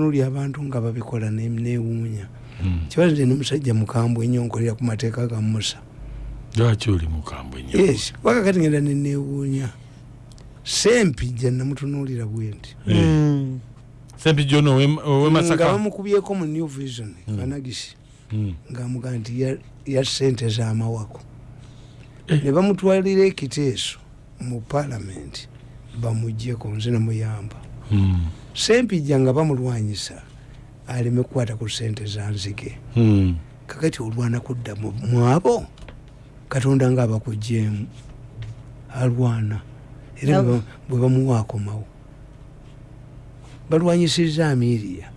noli abantu nga babikola ne- newuunya Mm. kibazo nti nemusajja mukambwe ennyo nkolera ku mateeka ga musa lwaki oli mukambwe nnyo yes waka kati ngenda nenewuunya sempijja namutunuulira bwe nti Mm. sempi jono owe nga masaka bamukubyeko mu new vision kanagisi Mm. ngaamuga nti ya- sente z'amawako Eh. ne bamutwalira ekiteeso mu paalamenti bamugjeko nze namuyamba. Sempijja nga bamulwanyisa aleme kukwata ku sente zanzige Mm. kakati olwana kudda mu abo katonda nga abakugjemu alwana. Era bwe ba- bwe bamuwa akomawo balwanyisiza amiriya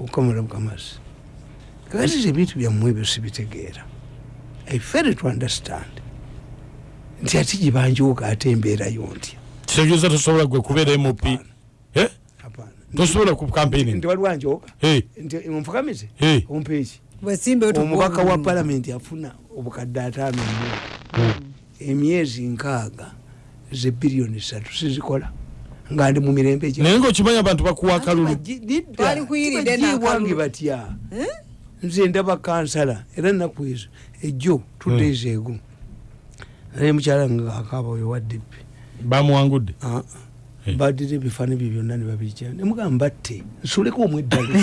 okukamula bukamasi kakati ebintu byammwe ebyo sibitegeera. I fail to understand. Nti ati gibanjuuka ate embeerayo ntya? Kitegeeza tosobola gwe kubeera mp. Eh? Tosobola ku campaigning nti waliwanjooka Eh, nti onfukamize ompeeki omubaka wa palamenti afuna obukadde ataano mu emyezi nkaaga ze biliyoni satu sizikola. Nga ndi mu mirembe naye ngaokimanya abantu bakuwa akalulu. Baji- didda, Twali kuyiridde tibajiibwange n'akalulu. batya? Nze ndaba kansala era ennaku ezo ejjo tudeezi ego naye mukyala nga akaaba oyo wa dipi bamuwangudde Eh. badira ebifaani bye byonna ne babijja. Nemugamba batte nsuleko omweddalo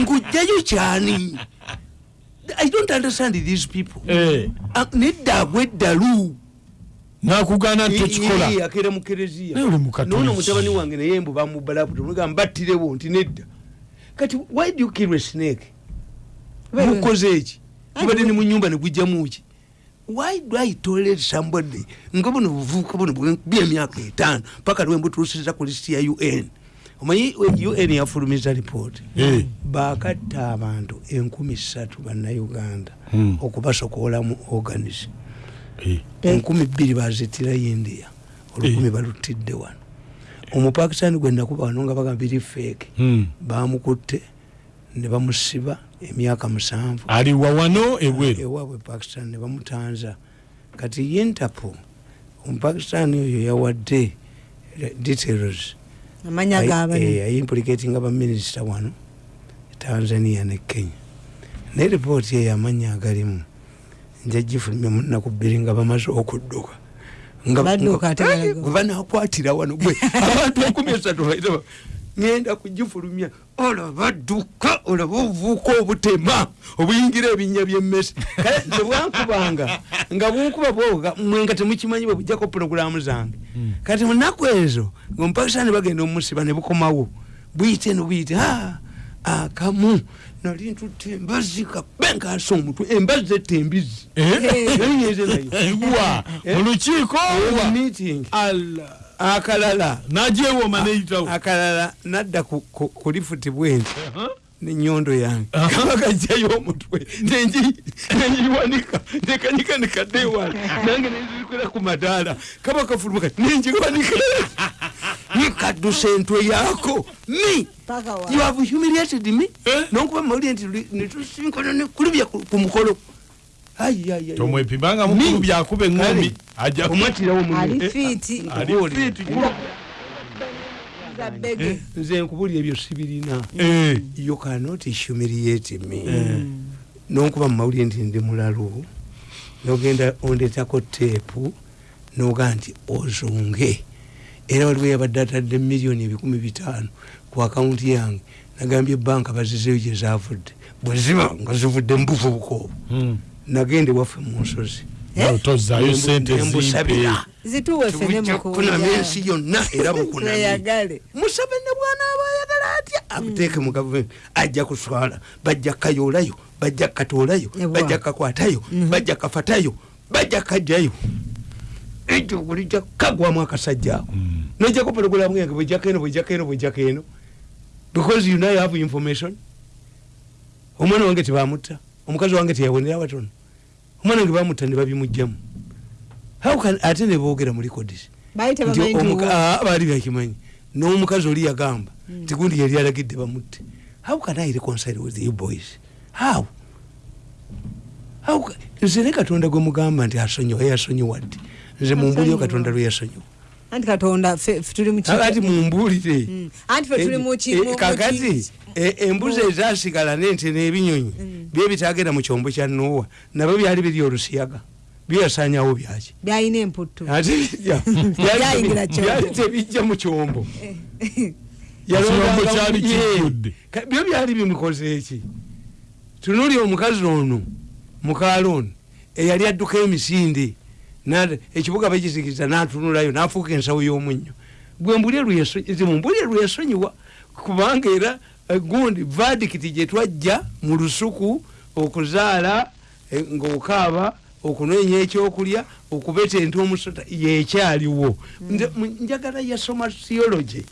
nkujjayo kyani? I don't understand these people. Eh, nedda agweddalu nakugaana nti tokikola akeera mu kereziya. Naye oli mu Katoliki. nono mutabani wange naye mbu bamubba laputo mugamba battirewo nti nedda. Kati why do you kill a snake? Mukoze eki mubadde ne mu nyumba ne gujjamu ki why do i tolerate somebody? Nga buno buvubuka buno bwe- byemyaka etaano paka lwe mbutuusiza ku lisiti ya un omanyi un yafulumiza ripooti Eh, bakatta abantu enkumi ssatu bannayuganda Hmm. okubasokoolamu organism eh. enkumi bbiri bazitira india olukumi balutidde wano. Omupakistani gwe nakuba wano nga bagamba biri feeke Mm. bamukutte ne bamusiba emyaka musanvu. Aliwa wano ebweru? Ewaabwe pakistan ne bamutanza. Kati interpol omupakistani oyo yawadde eh, details. Amanya gabani? ayimplicatinga baminisita wano tanzania ne kenya. Naye ripooti eyo amanya agalimu. Njagifulumya munaku bbiri nga bamaze okudduka. Gwe banakwatira wano gwe abantu ekumi esatu ngenda kugifulumya olaba dduka olaba obuvuuka obutema obuyingira ebinnya byemmesi kale nze bwankubanga nga bunkuba bwoga mwe nga temukimanyi bwe bujjako puroguramu zange. Kati munaku ezo ngaomupakisani bagenda omusiba ne bukomawo buyite no buyite "Ah, akamu nali ntutte embazi kabenkaasa omutwe Nali ngenze nayo wa mu lukiiko wa meeting. Allah. Akalala. Najewooma neyitawo. Akalala nadda ku- ku ku lifuti bwenti Huh? nenyondo yange. Kaba kajjayo omutwe. Nenjiwanika nekanika nekaddeewala nange nenzikwera ku madaala. Kaba kafuluma kati nenjiwanika nikaddusa entwe yaako. Mi you have humiliated me. Eh? nonkuba mawulire nti netusinkana nekulubya ku mukolo. Tomwepimanga Mi. mukulu byakuba eŋŋombi Kale, ajja omwatirawo ali munne. Fiiti ali fiiti za bege nze nkubuli ebyo sibirina. Eh, you cannot humiliate me. Nonkuba mumawulire nti ndi mulalu nogenda ondetako teepu noga nti ozunge era waliwo yabadde atadde miliyoni ebikumi bitaano ku akawunti yange nagambye banka bazizeyo gye zavudde bwe ziba nga zivudde mubuvubuka obwo. Mm. Nagende waffe mu nsozi. Nawe tozaayo sente zimpe Embusabira. zituwe fene Tujja kufunamu ensi yonna era mukunamye musabe ne bwanaaba ayagala atya? Abuteeke mu gavumenti. Ajja kuswala bajja kayoolayo bajja katoolayo bajja kakwatayo bajja kafatayo bajja kajjayo. Ekyo bulijja kagwamu akasajja ako nojjako pologulamu yange bwejjako eno bwejjako eno bwejjako eno because you now have information. Omwana wange tebamutta omukazi wange teyawonera watono omwana wange bamutta ne babimugjamu ate ne boogera mu records baali bakimanyi. N'omukazi oli yagamba nti gundi yali alagidde bamutte. How can i reconcile with you boys? How? Nze ne katonda gwe mugamba nti asonyiwa yasonyiwa ddi? Nze mumbulyo katonda lwe yasonyiwa anti katonda tuli mu ki- kakati mumbuulire. Mm. anti ffe tuli mu ki- Eh, eh, embuzi ezasigala nente n'ebinyonyi Mm. bye bitagenda mu kyombo kya nowa nabyo byali biri olusiyaga byasanyawo byaki? Byalina emputtu. Byayingira kyombo. byali tebijja mu kyombo. Ka- byo byali bimikoze eki tunuli omukazi ono mukaalo ono eyali adduka emisinde ekibuga bakizikiriza natunulayo nafuuka ensawo y'omunnyo. Gwe mbulye lweyasonyiwa kubanga era gundi vadikiti gye twajja mu lusuku okuzaala eh, ng'okaaba okunoonya ekyokulya okubetenta omusota yekyaliwo mu- njagala yasoma theology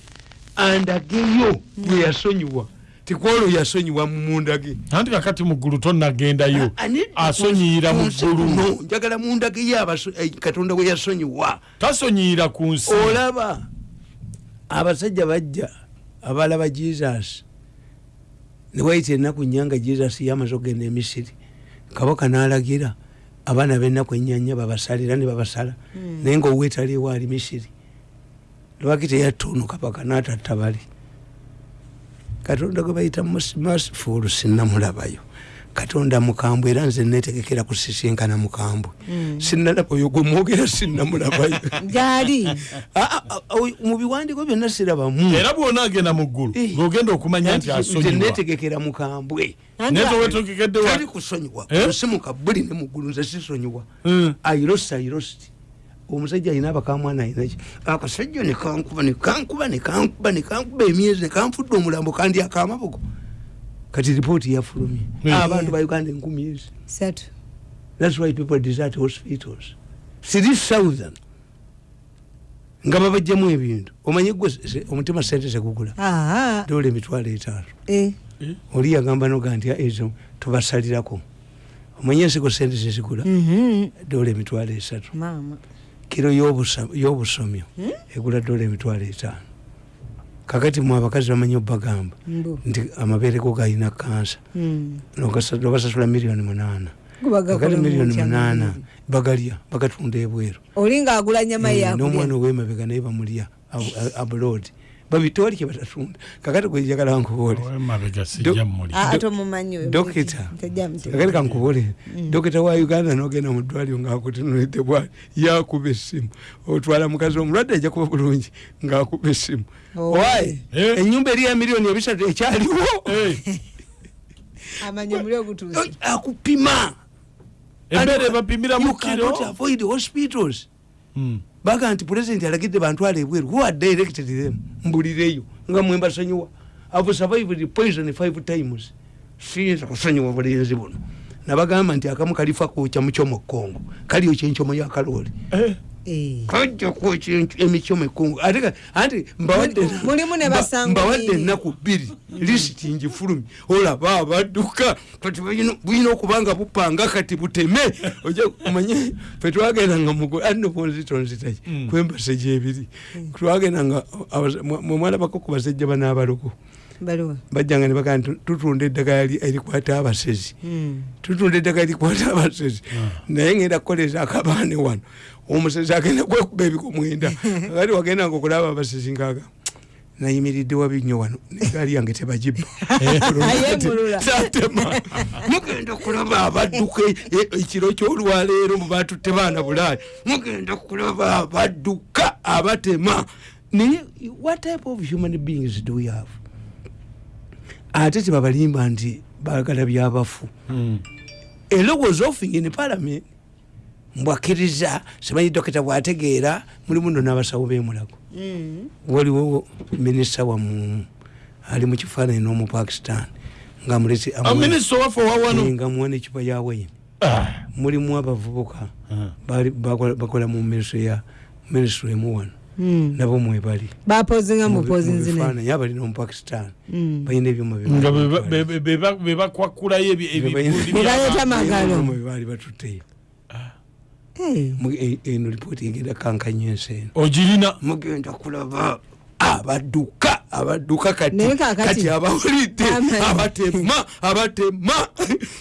andageyo bwe yasonyiwa tikwolo yasonyiwa mundage anti kakati muggulu tonnagendayo asonyiyira mu ggulu No, njagala mundage ye eh, katonda we yasonyiwa tasonyiyira ku nsi. Olaba abasajja bajja abalaba jesus. Newayita ennaku nyanga jesus yamaze okgenda emisiri kabaka nalagira abaana benaku enyanya babasalira ne babasala. Naye nga owetaliwo ali misiri. Lwaki teyatta ono kabaka natatta bali katonda gwe bayita masifulu sinamulabayo katonda mukambwe era nze netegekera kusisinkana mukambwe. Sinalaba oyo gwe mwogera sinamulabayo gyali ah, ah, oy- mu biwandiiko byonna sirabamu era bwona agenda mu ggulu Eh. ng'ogenda okumanya nti asonyiwa. netegekera mukambwe. Tali kusonyiwa. Eh? osimuka buli ne muggulu nze sisonyiwa. Mm. airosi airosi omusajja alina abakamwana alinaki akasajja nekankuba nekankuba nekankuba nekankuba emyezi nekanfudde omulambo kandi akamaboko kati ripooti yafulumye. Mm. abantu ba uganda enkumi ezi. Thats why people desert hospitals. Three thousand nga babajjamu ebintu. Omanye gwe se- omutima sente zegugula dola emitwalo etaano. Eh, oli yagamba noga nti ezo tubasalirako. Omanye ensigo sente zezigula mhm, dola emitwalo esatu kiro y'obusomyo egula dola emitwalo etaano. Kakati mwe abakazi bamanyi obbagamba nti amabeere go galina kansa Mm. Nogasa- nobasasula miliyoni munaana. Kakati miliyoni mu munaana bagalya bagatunda ebweru. Oli ngaagula nyama n'omwana yakulya owemabega naye bamulya abroad babitwali kye batatunda kakati gwejagala oyo dokita. Kakati kankubole dokita wa uganda nogenda mu ddwaliro ngaakutunulidde bwali yakuba essimu otwala mukazi omulwadde ajja kuba bulungi ngaakuba essimu Oh. waye Eh. enyumba eri ya miliyoni ebisatu ekyaliwo. Eh, akupima. Embeera ebapimira mu You cannot kiro? avoid hospitals. Mm. Baga nti pulezidenti alagidde bantwala ebweru. Who had directed them? Mbulireyo. Nga mwe mbasonyiwa. Have survived poison five times. Siyinza kusonyiwa bulenzi buno. Nabagamba nti akamu kalifa kwokya mukyomo kongo kaliyo kyenkyomo yakalooli Kajja kwokya emikyomo ekongo ate anti mbawadde ennaku bbiri lisiti ngifulumye olaba abadduka kati bulina- okuba nga bupanga kati buteme. Omanye fe twagendanga mugo anno bonzitonzitaki Mm. kwembase gyebiri twagendanga abasa- mwe- mwe mwalabako ku basajja banaabaloko bajjanga ne bagaa nti tutunda eddagala erikwata abasezi Mm. tutunda eddagala likwata abasezi naye ngenda kukoleza akabaane wano omusezi agenda kwekuba ebiko mwenda kati wagendanga okulaba abasezi ngaaga nayimiridde wabinyo wano negaali yange tebagibba. Ayemulula. satema mugenda kulaba abadduka e- e- ekiro kyolwaleero mubatutte baana bulaaya. Mugenda kulaba abadduka abatema. Naye what type of human beings do we have? Ate tebabalimba nti baagala byabafu mm. era was offing in parliament mbwakkiriza simanyi dokita bwategeera mulimu no n'abasawo b'emulago Mm. waliwo minisita wamu ali mu kifaananyi n'omupakistan nga mulezi Ah, minisita waffe owawano nga muwana ekipa ya wayini Ah, mulimu abavubuka ah. bakola mu minisitule ya minisitule emu wano Mm. nabo mwebali bapozinga mupozinzine mubifaananyi abali n'omupakistan Mm. balina ebyuma bye nga bali beba- batwala. be- be- be- bebakwakulayo ebi- Bye balina- ebibundi Bye baleeta by'abantu. amagalo. Ebyuma bye baali batutteyo eno lipooti egenda kankanya ensi eno. Ogirina. Mugenda kulaba abadduka abadduka kati abawulidde abatema abatema.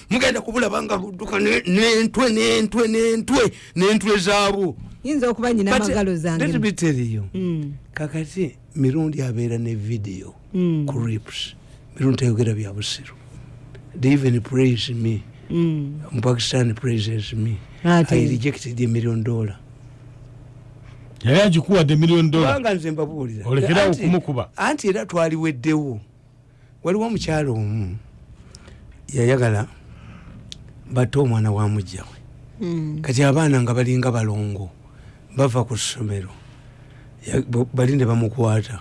Mugenda kubulaba nga budduka ne- n'entwe n'entwe n'entwe n'entwe zaabo yinza okuba nyina amagalo let zange me tell you Mm, kakati mirundi abeera ne video mm, crips mirundi tayogera bya busiru. They even praise me. Mm. mpakistan praises me. I rejected a million dollar. Yali agikuwadde miliyoni dola kubanga nze mbabuulira. Olekerawo Anti- okumukuba. anti era twaliweddewo waliwo omukyalo omu yayagala batte omwana wa mujjawe Mm. kati abaana nga balinga balongo bava ku ssomero bali ne bamukwata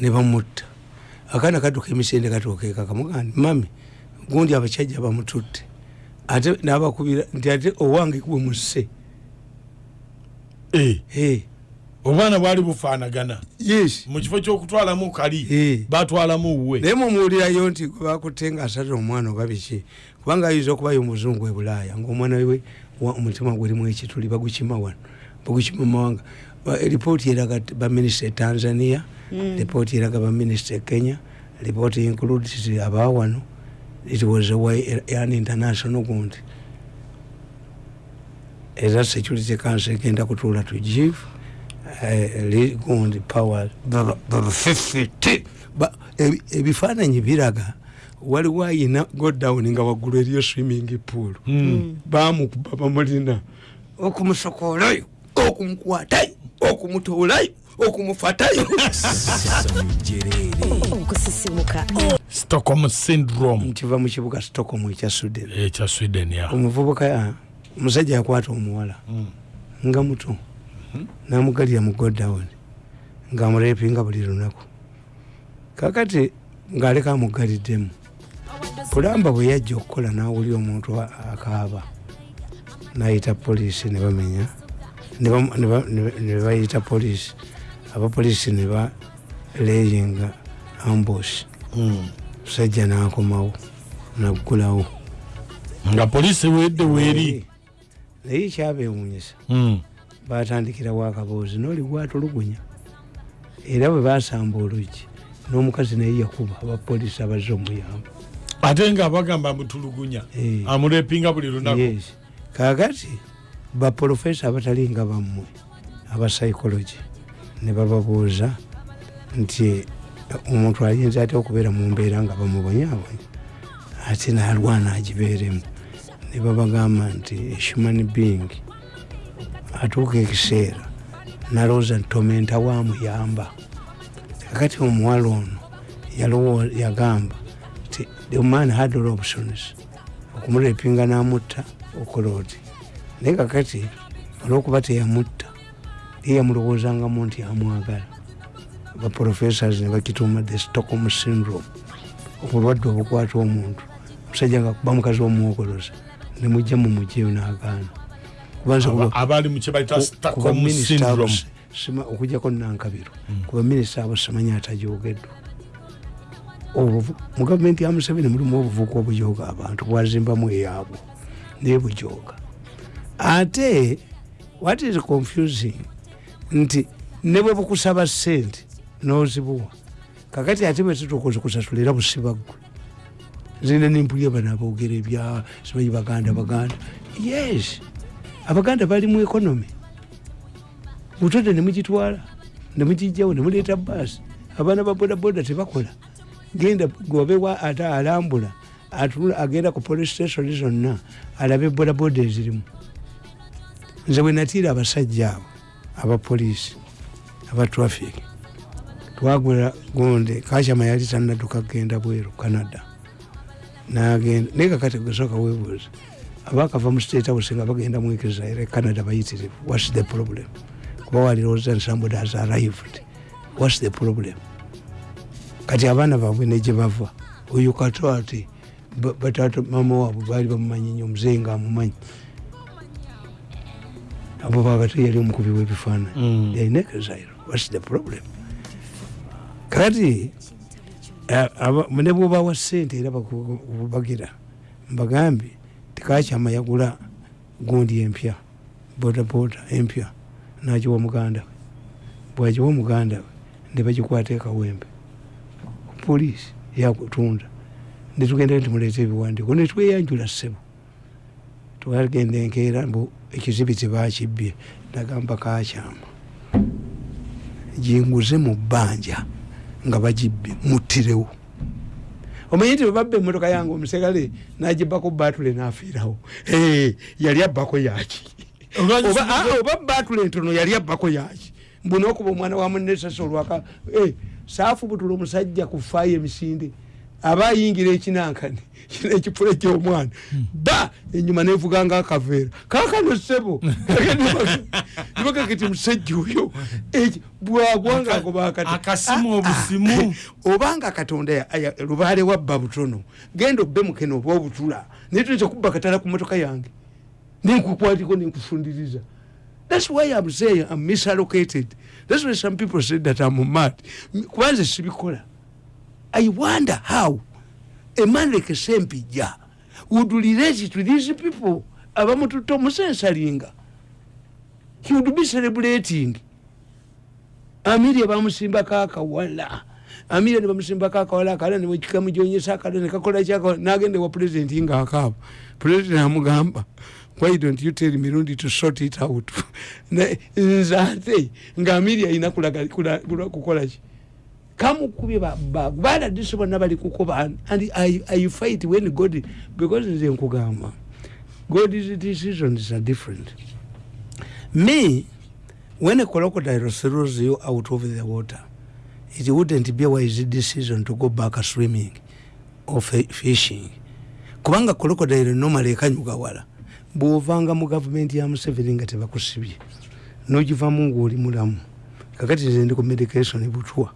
ne bamutta. Akaana kadduka emisende katuukeeka kamugandi mami gundi abakyajja bamututte ate nabakubira nti ate owange gwe musse. Eh, Eh, obwana bwali bufaanagana. Yes. Mu kifo kyokutwalamu kali batwalamu wuwe. Naye mumuwulirayo nti gwe bakutte nga asate omwana oba biki? Kubanga ayinza okubayo omuzungu e bulaaya ngaomwana we omutima gulimu ekituli bagukima wano bagukima mumawanga eripooti eraga baminisita e tanzania ripooti eraga baminisita e kenya ripooti includes aba wano it was a way an international gundi. Era security council egenda kutuula to give li- gundi power. Baba baba 50 Ba- ebi- ebifaananyi biraga waliwo ayina godown nga waggulu eriyo swimming pool. Mm. bamukuba bamulina okumusokoolayo okumukwatayo okumutuulayo okumufatayo. Okusisimuka. Stockholm syndrome. Nkiva mu kibuga stockholm ekya sweden. Ekya sweden ya. Omuvubuka omusajja yakwata omuwala. Mm. nga muto. Namugalira mu godown. Ngaamurepinga buli lunaku. Kakati ngaaleka amugaliddemu pulamba bwe yajja okukola nawulira omuntu akaaba. Nayita poliisi ne bamenya. Ne bayita poliisi abapoliisi ne baleyinga ambush Mm. musajja nakomawo naggulawo. Nga polisi wedde weeri naye kyabewunyisa Mm. batandikirawo akaboozi noli gwatulugunya era bwe basamba oluggi n'omukazi naye yakuba abapoliisi abazze omuyamba. Ate nga bagamba amutulugunya Eh. amurepinga buli lunaku. Kakati baprofesa abatalinga bammwe aba psychology ne bababuuza nti omuntu ayinza ate okubeera mu mbeera nga bamubonyabonya ate nalwana agibeeremu. Ne babagamba nti human being atuuka ekiseera nalowooza nti tomenta wamuyamba kakati omuwala ono yagamba nti the man had all options okumurepinga namutta okola oti. Naye kakati olwokuba teyamutta ye yamulowoozangamu nti amwagala. Baprofessors ne bakituuma the stockholm syndrome obulwadde obukwata omuntu. Omusajja nga kuba mukazi womwogoloza nemujja mumujeyo nagaana. Okujjako nankabiro kuba minisita abo simanyi atajogeddwa. Mu gavumenti ya museveni mulimu obuvuka obujooga abantu bwazimbamu eyaabwe naye bujooga. Ate what is confusing nti ne bwe bukusaba sente nozibuwa kakati ate bwe tutukuzikusasula era busibaggwe zina nimpulya bano aboogera ebya simanyi baganda baganda. Yes abaganda bali mu economy. Butode nemugitwala nemugijjawo nemuleeta baasi abaana ba bodaboda tebakola. Genda gobewa ate alambula agenda ku police station zonna alabe bodaboda ezirimu. Nze bwe natiira abasajja abo abapoliisi aba traffic twagula gonde kachama yali tanadduka kgenda bweru canada. Nagenda naye kakati gusooka webuuza abakava mu state house nga bagenda mu israel canada bayitirivu whats the problem? Kuba walirowooza nti somebody has arrived. Whats the problem? Kati abaana baabwe negye bava oyo kato ati ba- batata mama waabwe baali bamumanyi nyo omuzeeyi nga amumanyi abo babate yali omukubi w'ebifaananyi. Mm. exile whats the problem? Kati aba- ne bwobawa sente era bakubagira mbagambye tikakyama yagula gundi empya bodaboda empya nagiwa muganda we. Bwagiwa muganda we nebagikwata ekawembe polisi yakutunda. Netugenda nti muleeta ebiwandiiko netweyanjula ssebo twagenda enkeera mbu ekizibi tebakibye nagamba kakyama. Jinguze mu bbanja nga bagibbye muttirewo omanyi nti webabba emotoka yange omusegale nagibako batule nafiirawo. Yali abbako yaki oba ah, oba batule entono yali abbako yaki mbunaokuba omwana wa munesasa olwaka eh, saafubutula omusajja ku faayo emisinde aba ayingira ekinankani kino ekifula ekyomwana. Ba enyuma nevuga nga akaveera. Kakano sebo nibaga kati musajja oyo eki- bwagwanga agoba akati akasimu Ah, ah. obusimu. Obanga katonda lubaale wabba butono. Genda obbe mukene oba obutula. Naye tuyinza kubba katala ku motoka yange. Nenkukwatiko nenkufundiriza. Thats why im saying im misallocated. Thats why some people said that im mad. Kubanze sibikola i wonder how a man like sempija would relate to these people. Abamututa omusensalinga he would be celebrating. Amiria bamusimbako akawala amiria nebamusimbako akawala akala nemukikamugyonyesa akala nekakola kyakawala nagende wa pulezidenti ngaakaaba pulezidenti amugamba why don't you tell mirundi to sort it out? Ne- nze ate nga amiria ayina kukolaki kamukubye baladisi bonna bali kukuba and I, i fight when god because nze nkugamba. God's decisions are different. Me when a crocodile throws you out of the water it wouldn't be a wise decision to go back swimming or fi- fishing. Kubanga crocodile normally ekanyuga wala. Bwovanga mu gavumenti ya museveni nga tebakusibye. Nogivamu ngaoli mulamu. Kakati nze ndi ku medication butwa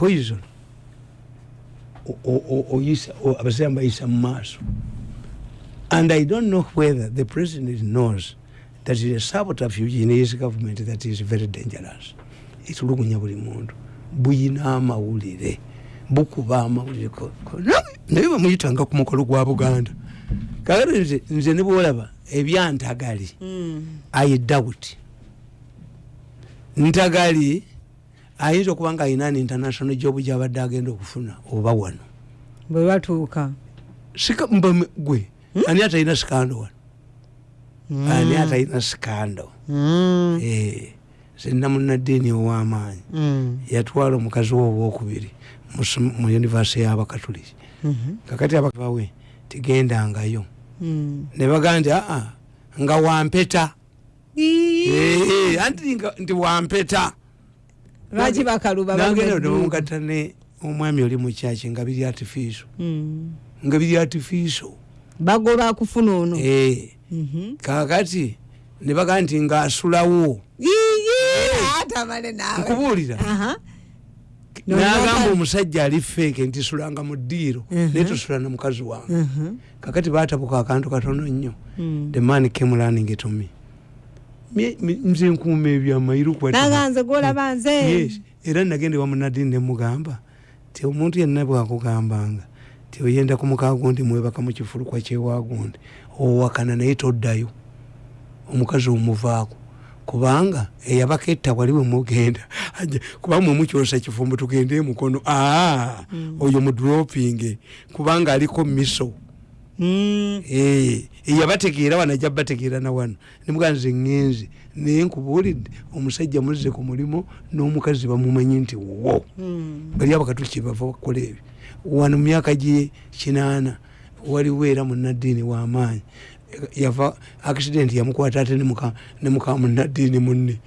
poison. Abasiramu bayisa mu maaso and i don't know whether the president knows that is a subterfuge in his government that is very dangerous. Etulugunya buli muntu buyina amawulire bukuba amawulire. Naye bamuyitanga ku mukolo gwa buganda. Kakati nze nze ne bwolaba ebyantagali i doubt. Ntagali ayinza okuba nga ayina an international job gyabadde agenda okufuna oba wano? Bwe batuuka. Gwe ani atalina sikando wano? Hmm. ani atalina sikando? Mm, Eh, senna munaddiini ow'amaanyi. Yatwala omukazi we owokubiri mu univesity y'abakatuliki kakati abawe tigendangayo ne bagaa nti aa nga wampeta. Ii, Eh, anti nti wampeta lwaki bakaluba baluma nebamugatta ne omwami oli mukyaki nga biri artificial. Mm. nga biri artificial. Bagoba kufuna ono? Eh, Mhm. kakati ne bagaa nti ngaasulawo amale naawe. Nkubuulira. Nagamba omusajja ali feeke nti sulanga mu ddiiro naye tosula na mukazi wange. Kakati batabuka akantu katono nnyo. Mm. the man came running to me nze nkuuma ebyamairu naganze gwolaba nze. Yes. Era nagende wa munadini nemugamba ti omuntu yenna bwakugambanga ti oyenda ku muka gundi mwebaka mu kifulukwa kyewagundi owakana naye toddayo omukazi omuvaako. Kubanga eyabaka etta wali bwe mugenda Ajja- kubanga mwemukyosa kifumbo tugende emukono aa oyo mudroping kubanga aliko miso Mm. Eh, eyabategeera wano ajja bategeera na wano. Nemugaa nze ŋŋenze naye nkubuulidde omusajja muzze ku mulimu n'omukazi bamumanyi nti wo. Mm. bali abakatuki bava bakola ebyo. Wano mu myaka gye kinaana waliwo era munaddiini w'amaanyi yava accident yamukwata ate ne muka- ne muka munaddiini munne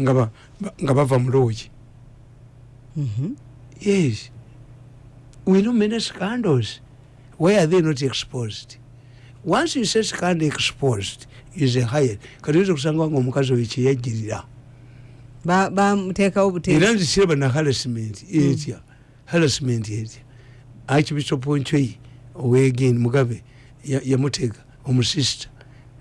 nga ba- ba- nga bava mu loogi. Mhm. yes. We know many scandals why are they not exposed? Once you say scandal exposed is a higher. Kati oyinza okusanga nga omukazi oyo kyeyajjirira Ba- bamuteekawo era buteesi nzisiraba na harassment etya harassment etya archbishop nchoi owegin mugabe ya- yamutega omusista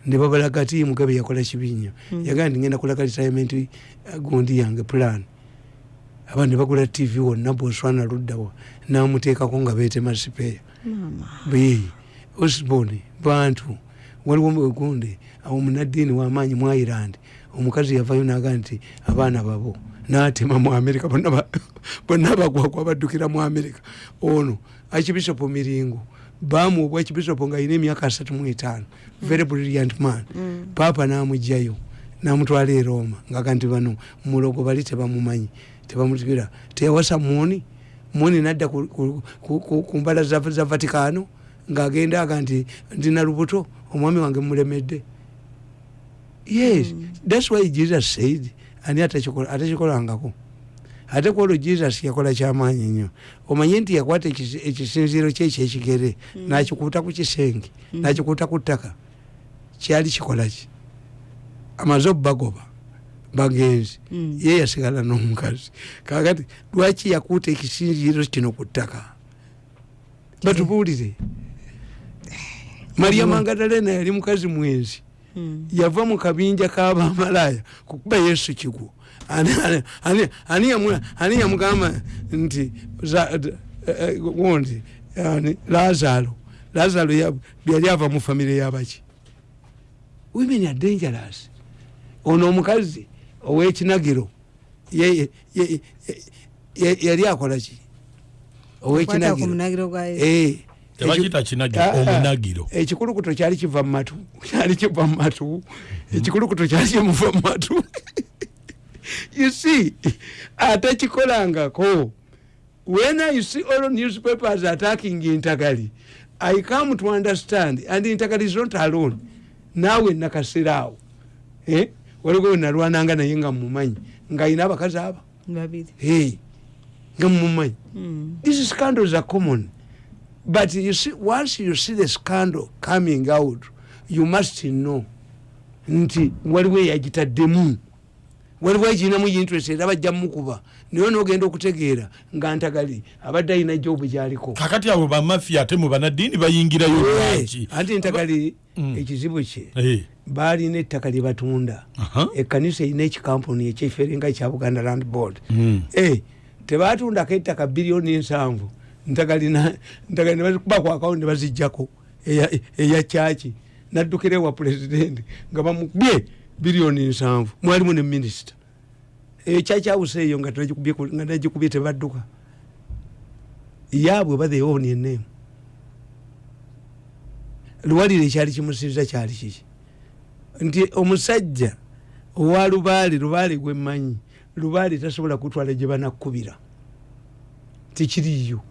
ne babalaga ti mugabe yakola kibi nnyo yagaa ndi ngenda kulaga retirement uh, gundi yange plan. Abantu ne bagula tv wonna boswana luddawa namuteekako nga beetema sipeya be osbon bantu waliwo gundi omunaddiini wamaanyi mu ireland omukazi yavayo naga nti abaana babo natema mu amerika bonna ba- bonna bagwagwa baddukira mu amerika ono archbishop miringo bamuwa ekibisopo nga alina emyaka asatu mu etaano. Very brilliant man. Paapa namugjayo namutwala e roma ngaga nti bano mulogo bali tebamumanyi. Tebamugira teyawasa muni muni nadda ku- mbala za vatikano ngaagenda aga nti ndina lubuto omwami wange mulemedde yes thats why jesus said ani atakikola- atakikolangako. Ate kwolwo jesus yakola kyamaanyi nnyo. Omanye nti yakwata ekisi- ekisinziiro kye ekyekigere nakikuuta ku kisenge nakikuuta ku ttaka. Kyali kikolaki amaze obubagoba bagenzi Mm. ye yasigala n'omukazi. Kakati lwaki yakuuta ekisinziiro kino ku ttaka? Batubuulire. Maria mangadalena yali mukazi mwenzi. Mm. yava mu kabinja k'abamalaaya kukuba yesu kigwo Ani- ani- ani- ani yamu- ani yamugamba nti eh, eh, gundi ani, lazaro lazaro ya- yali ava mu famire yabaki women are dangerous. Ono omukazi owekinagiro yali akolaki owekinagiro. Eh, Ah, ah. ekikulukuto kyali kiva mu matu kyali kiva mu matu. Ekikulukuto kyali kimuva mu matu. You see atakikolangako when i see all newspapers attacking intagali i come to understand and intagali is not alone. Naawe nakasiraawo eh? Waliwo wenalwananga naye nga mumanyi ng'ayina abakazi aba nga mumanyi Mm. these scandals are common. But you see once you see the scandal coming out you must know nti waliwo eyagitaddemu waliwo egirinamu interest era bajja mukuba naye nogenda okutegeera nga ntagali abadde alina jobu gyaliko. Kakati abo bamafiya ate mu banaddiini bayingirayo lwaki anti ntagali Mm. ekizibu kye. Eh, baalina ettaka lye batunda. Ekkanisa erina ekikampuni ekyeferinga ekya buganda land board. Mm. Eh, tebatundako ettaka biliyoni ensanvu ntagalina ntagali nebakubakwakawo ne bazijjako eya- eya kyaki naddukira ewa pulezidenti nga bamubye biliyoni nsanvu. Mwalimu ne minisita eyo nga nagikubye ku- nga nagikubye tebadduka. Yaabwe oba theowoni eneemu luwalire ekyali kimusiriza kyali kiki nti omusajja owa lubaale lubaale gwemmanyi lubaale tasobola kutwala gye banakkubira. Tikiriyo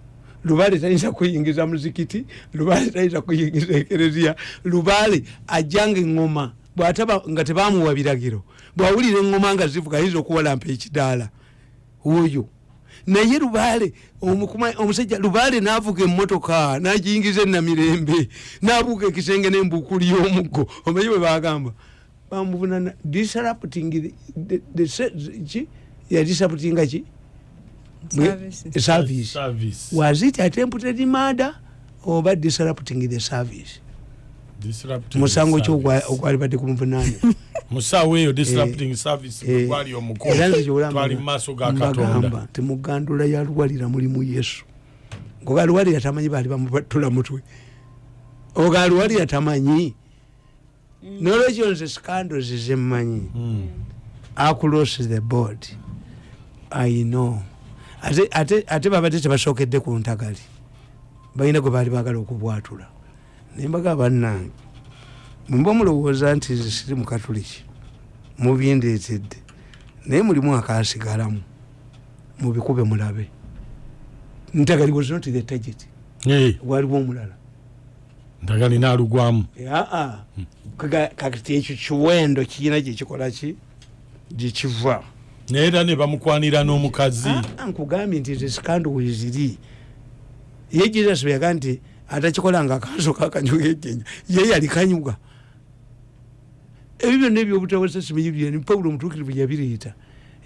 lubaale tayinza kuyingiza muzikiti lubaale tayinza kuyingiza ekereziya lubaale ajjanga eŋŋoma bwataba nga tebamuwa biragiro bwawulira eŋŋoma nga zivuga ayinza okuwalampa ekidaala? Oyo naye lubaale omusajja lubaale navuga emmotoka nagiyingiza enamirembe nabuuka ekisenge nembuukuli y'omuggo. Omanyi bwe bagamba bamuvunana disrupting yadisruptinga ki? Service. Service. was it attempted murder oba disrupting the service musango ki service. ogwa- ogwali badde kumuvunanya musawo eyo disrupting service Eh, gwali omukulu maaso ga katonda. nti mugandula ya luwalira mulimu yesu. Ngoga luwalira tamanyi baali bamubatula mutwe. Oga luwalira tamanyi. Nolwekyo nze scandals zemmanyi Mm. across the board. I know. Ate, ate babadde tebasookedde ku ntagali balina gwe baali bagala okubwatula naye mbaga bannange. Mumba mulowooza nti nze siri mukatuliki mubindeetedde naye mulimu akasigalamu mubikube mulabe. Ntagali was not the target. Waliwo omulala. Ndagali naalugwamu aa. Kakati ekyo kiwendo kirina gyekikola ki? Gyekiva naye era ne bamukwanira n'omukazi. Nkugambye nti nze sikando weziri ye jesus bwe yaga nti atakikolanga akaaso kakanyuga ejjenya ye yali kanyuga ebyo byonna ebyobutawasa simanyibyani pawulo omutuukirivu yabireeta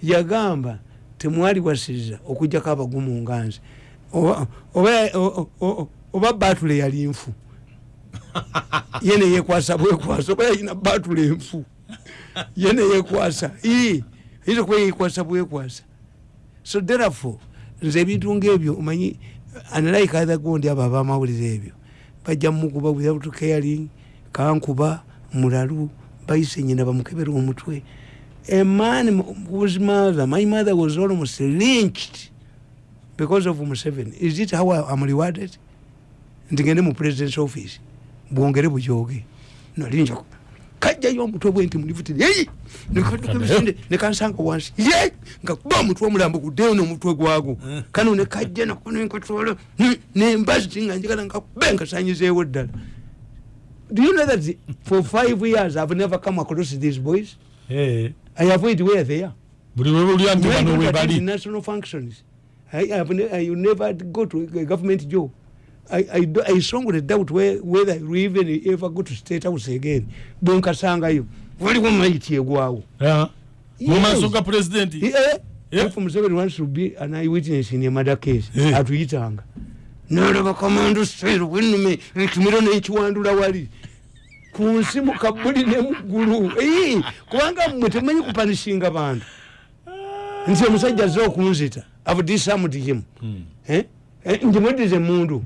yagamba temwali wasiriza okugjako abagumu nga nze. Oba- batule yali nfu. Ye neyekwasa bwekwasa oba yalina batule enfu ye neyekwasa ii ayinza okuba yekwasa bwekwasa. So therefore nze ebintu ngaebyo omanyi unlike other gondi abo abamawulire ebyo bajja mumukuba without caring kankuba mulalu bayise nyina bamukebera omutwe a man whose mother my mother was almost lynched because of museveni is it how am rewarded? Nti ngende mu president's office bwongere bujoge. Nalinja kajjayo omutwe bwe nti mulifutire yeyi nekadukebisinde nekansanga wansi. Ye! Nga kuba omutwe omulambo guddeyo nomutwe gwago kano nekajja nakunenkatwala nembazi nga njagala nga kube nkasanyizeewo ddala. Do you know that for five years i've never come across these boys? Eh, i avoid where they are. Buli webulya nti When bano I webali national functions I, I will never go to a government job I, I, I strongly doubt where, whether will even ever go to state house again bwenkasangayo waliwo maiti egwawo Ah, mu Yes. maaso ga pulezidenti Eh, Yeah. if Museveni wants to be an eyewitness in a murder case Eh. atuyitanga nalaba kamando seero wenume ekimiro nekiwandula wali ku nsi mu kabuli ne muggulu Ee, kubanga mmwe temanyi kupanishinga bantu nti omusajja azze okunzita have disarmed him. Eh? Eh, njimweddize mundu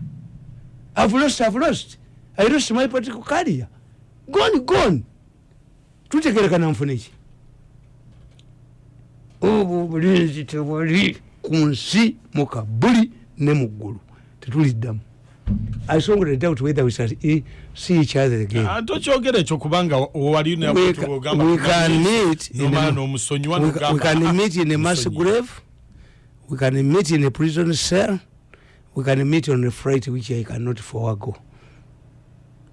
i've lost i've lost i lost my political career gone gone tutegerekana nfuneki obwo obulinzi tebwali ku nsi mu kabuli ne mu ggulu tetuliddamu i strongly doubt whether we shall see each other again tokyogera ekyo kubanga wali We ca- we can meet in a- we, ca- we can meet in a mass grave we can meet in a prison cell we can meet on a flight which i cannot forego.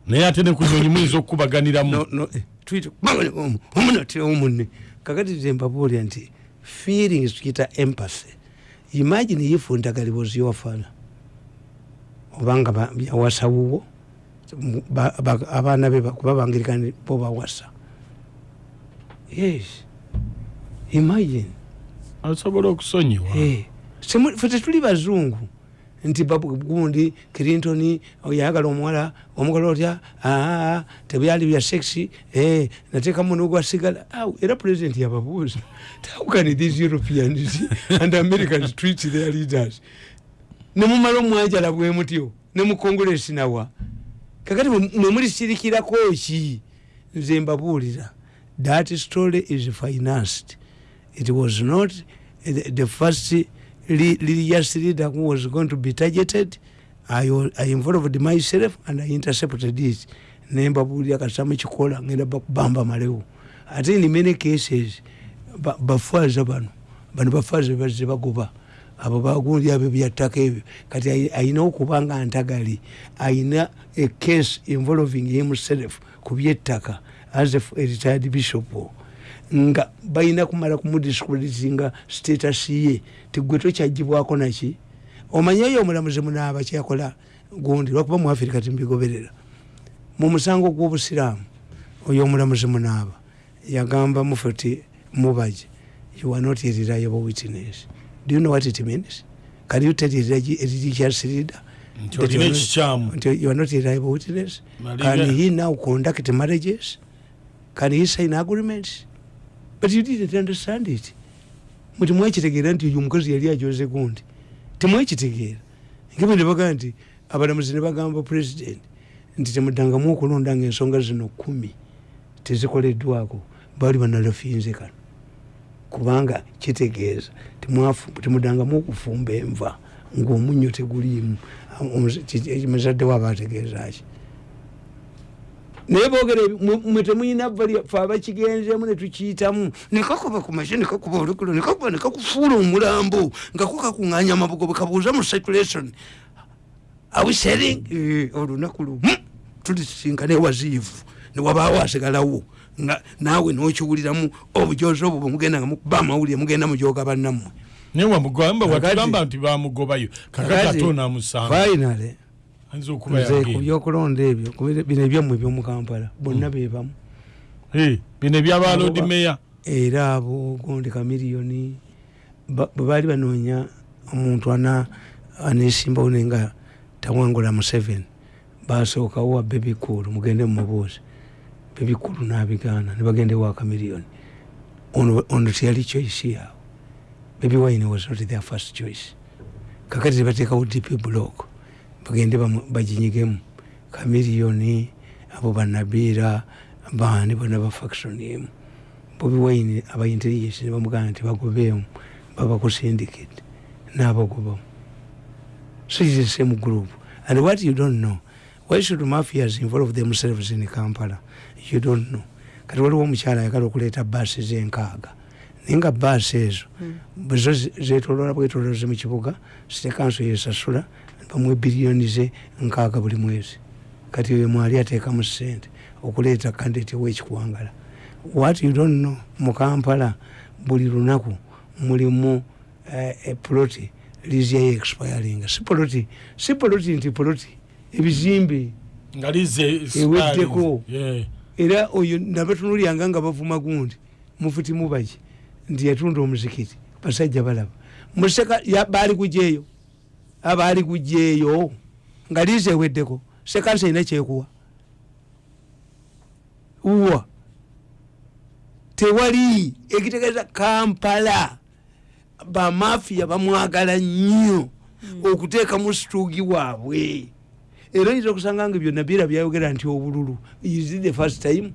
Naye ate ne kunyonyi muyinza okukubaganiramu. No, no, eh, kakati nze mbabuulira nti feelings tukiyita empathy. Imagine if ntagaliba oziwafana obanga ba- yawasa wuwo abaana be ba- kuba bangirikani bo bawasa. Yes. Imagine. Osobola okusonyiwa. Eh, fe tetuli bazungu nti gundi clinton oyagala omuwala omugala otya? Aa tebyali bya sexy eh, nateekamu nogwasigala era president yababuuza how can these europeans and americans treat their leaders? Nemumala omwanjala bwe mutyo ne mu congress nawa. Kakati mwe- mwe mulisirikirako ki? Nze mbabuulira that story is financed. It was not the, the first leader who was going to be targeted I, wa- I involved myself and I intercepted it nembabuulira kasitamu kikola ngenda bakubamba malewo ate in many cases ba- bafaaza bano bano bafaaza bazze bagoba. Abo bagundi abo byattaka ebyo. Kati ayi- ayina okuba nga ntagali. Ayina a case involving himself ku byettaka as a retired bishop nga balina kumala kumudiscreditinga status ye. Tigwe tokyagibwako naki? Omanye oyo omulamuzi munaaba kyakola gundi lwakuba mu afirika timbigoberera. Mu musango gw'obusiraamu oyo omulamuzi munaaba yagamba mufuti mubaje you are not a reliable witness. Do you know what it means? Can you tell a religi- a religious leader nti you are not- a reliable witness? Can he now conduct marriages? Can he sign agreements but you didn't understand it. Muti mwekitegeera nti oyo omukazi yali ajoze gundi. Temwekitegeera nkebe nebagaa nti abalamuzi ne bagamba president nti temuddangamu okulonda nga ensonga zino kumi tezikoleddwako baali banalafinze kano. Kubanga kitegeeza temuddangamu okufumba enva ngaomunnyo teguliimu. Muzadde waaba ategeezaki naye boogera mwe- temuyina valya fe abakigenzemu netukiyitamu nekakuba kumashe nekakuba olukulo nekakuba nekakufuula omulambo nga ko kakuŋŋanya amabugo bwekabuuza mu circulation. Awisering olunaku lumu. Tulisinkana ewaziivu newabaawo asigalawo. Nga naawe nokiwuliramu obujozi obwo bwemugenda nga mukuba amawulire mugenda mujoga bannammwe. Naye wamugamba watugamba nti bamugobayo kakati ate onaamusanga nze ku byokulonda ebyo bino ebyammwe ebyomukampala bonna bebamu Eh, bino ebyaba Abo lodi ba- meya era abo gondi kamiliyoni bwe baali banoonya omuntu ana anesimbawo naye nga tawangula museveni basookawo wa bebikulu mugende mumubuuzi bebikulu nabigaana nebagenda ewa kamiliyoni ono teyali choice yaabwe. Bebi wine was not their first choice. Kakati tebateekawo dp block bagende baginyigemu kamiliyoni abo banabiira bani bonna ba faction emu. Bobi wine aba intelligence nebamugana nti bagobeemu babaku syndicate nabagobamu. So is the same group. And what you don't know why should mafias involve themselves in kampala? You don't know. Kati waliwo omukyala ayagala okuleeta baasi zenkaaga naye nga baasi ezo bwezo zetolola bwetoloze mu kibuga city council yesasula bamuwa biliyoni ze nkaaga buli mwezi. Kati oyo mwali ateekamu sente okuleeta kandidate wekikuwangala what you don't know mu kampala buli lunaku mulimu eh, epuloti liziyayo expiring. Si poloti si poloti nti poloti ebizimbe Eweddeko. Era oyo nabatunulyanga nga bavuma gundi mufuti mubaki nti yatunda omuzikiti basajja balaba. Museka ya- baali kujeeyo abaali kujeeyo nga liiza eweddeko sekansa ina kyekuwa. Wa tewali ekitegeeza kampala. Bamafiya bamwagala nnyo okuteekamu situugi waabwe. Era oyinza okusanga nga byonna bira byayogera nti obululu is the first time.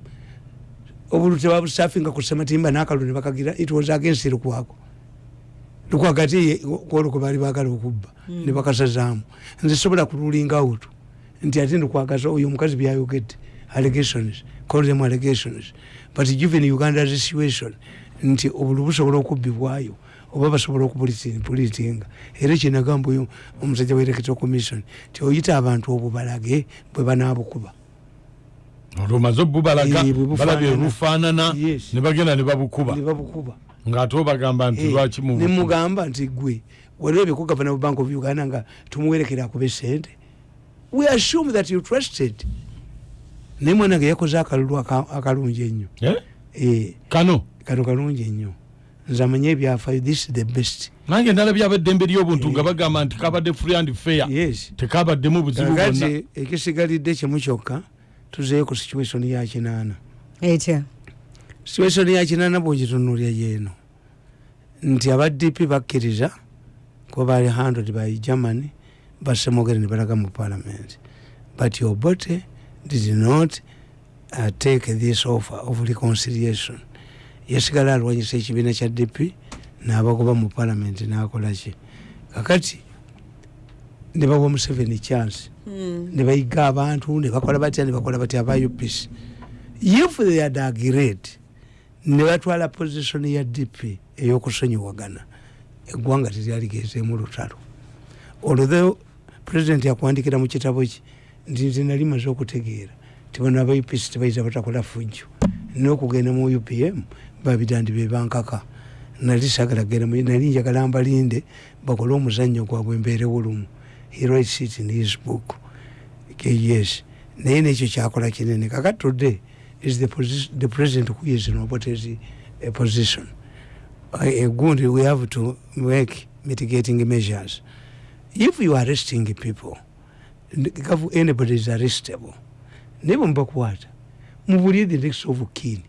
Obululu tebabusafinga ku sematimba n'akalu ne bakagira it was against lukwako lukwagati kwolwo kwe baali baagala okubba ne bakasazaamu nze sobola kululinga out nti ate ndikwagaza oyo omukazi byayogedde allegations call them allegations. But given uganda's situation nti obulu busobola okubbibwayo oba basobola okupulitinga era kyenagamba oyo omusajja wa electoral commission ti oyita abantu obubalage bwe banaabukuba. Olwomaze obubalaga Eh, balabye bufaanana Yes. ne bagenda ne babukuba ng'ate obagamba nti Eh, lwaki mu nemugamba nti gwe walebye ku gavana wa bank of uganda nga tumuwerekera akube sente we assume that you trusted. Naye mwana ge yakoze akalulu aka- akalungi ennyo. Eh? Eh, kano? Kano kalungi ennyo. Nze amanye ebyafaayo this is the best. Nange ndalabye abeddembe ly'obuntu nga bagamba nti kabadde free and fair. Yes. Tekabaddemu buzibu bwonna. Ekisigalidde kimu kyokka tuzeeyo ku situation ya kinaana. Etya situation ya kinaana bwogitunulya yeeno nti aba dp bakkiriza kuba bali handled by germany basemogere ne balaga mu parliament. But obote did not uh, take this offer of reconciliation. Yasigala alwanyisa ekibiina kya dp n'abagoba mu parliament n'akolaki kakati ne bawa museveni chance. Ne bayiga abantu ne bakola batya ne bakola batya aba upc if they had agreed ne batwala position ya dp eyokusonyiwagana eggwanga teryaligezeemu lutalo. Olwo president yakuwandikira mu kitabo ki? Nti nze nali maze okutegeera. Ti bano aba upc tebayiza batakola fujjo nokugenda mu upm babidandi bebankaka nali sagala kugenda mu- nali njagala mbalinde bakole omuzannyo gwabwe mbeerewo lumu he writes it in his book. Yes naye nekyo kyakola kinene. Kakati today is the, posi- the president who is in opportunity a position. Uh, gundi we have to make mitigating measures. If you are arresting people anybody is arrestable naye bwemubakwata mubulye the next of kin.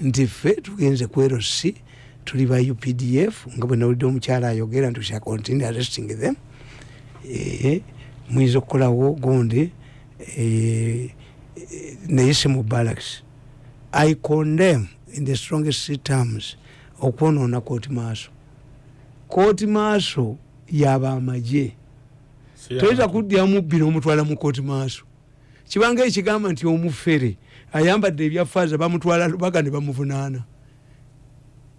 Nti ffe tugenze ku rc tuli ba updf nga bwe nawulidde omukyala ayogera nti shall continue arresting them. Eh, muyinza okukolawo gundi eh, eh, naye si mu barracks i condemn in the strongest terms okwonoona kooti maaso kooti maaso yaba amagye toyinza kudyamu bbiri omutwala mu kooti maaso kibanga ekigamba nti omufere ayambadde ebyafaaza bamutwala lubaga ne bamuvunaana.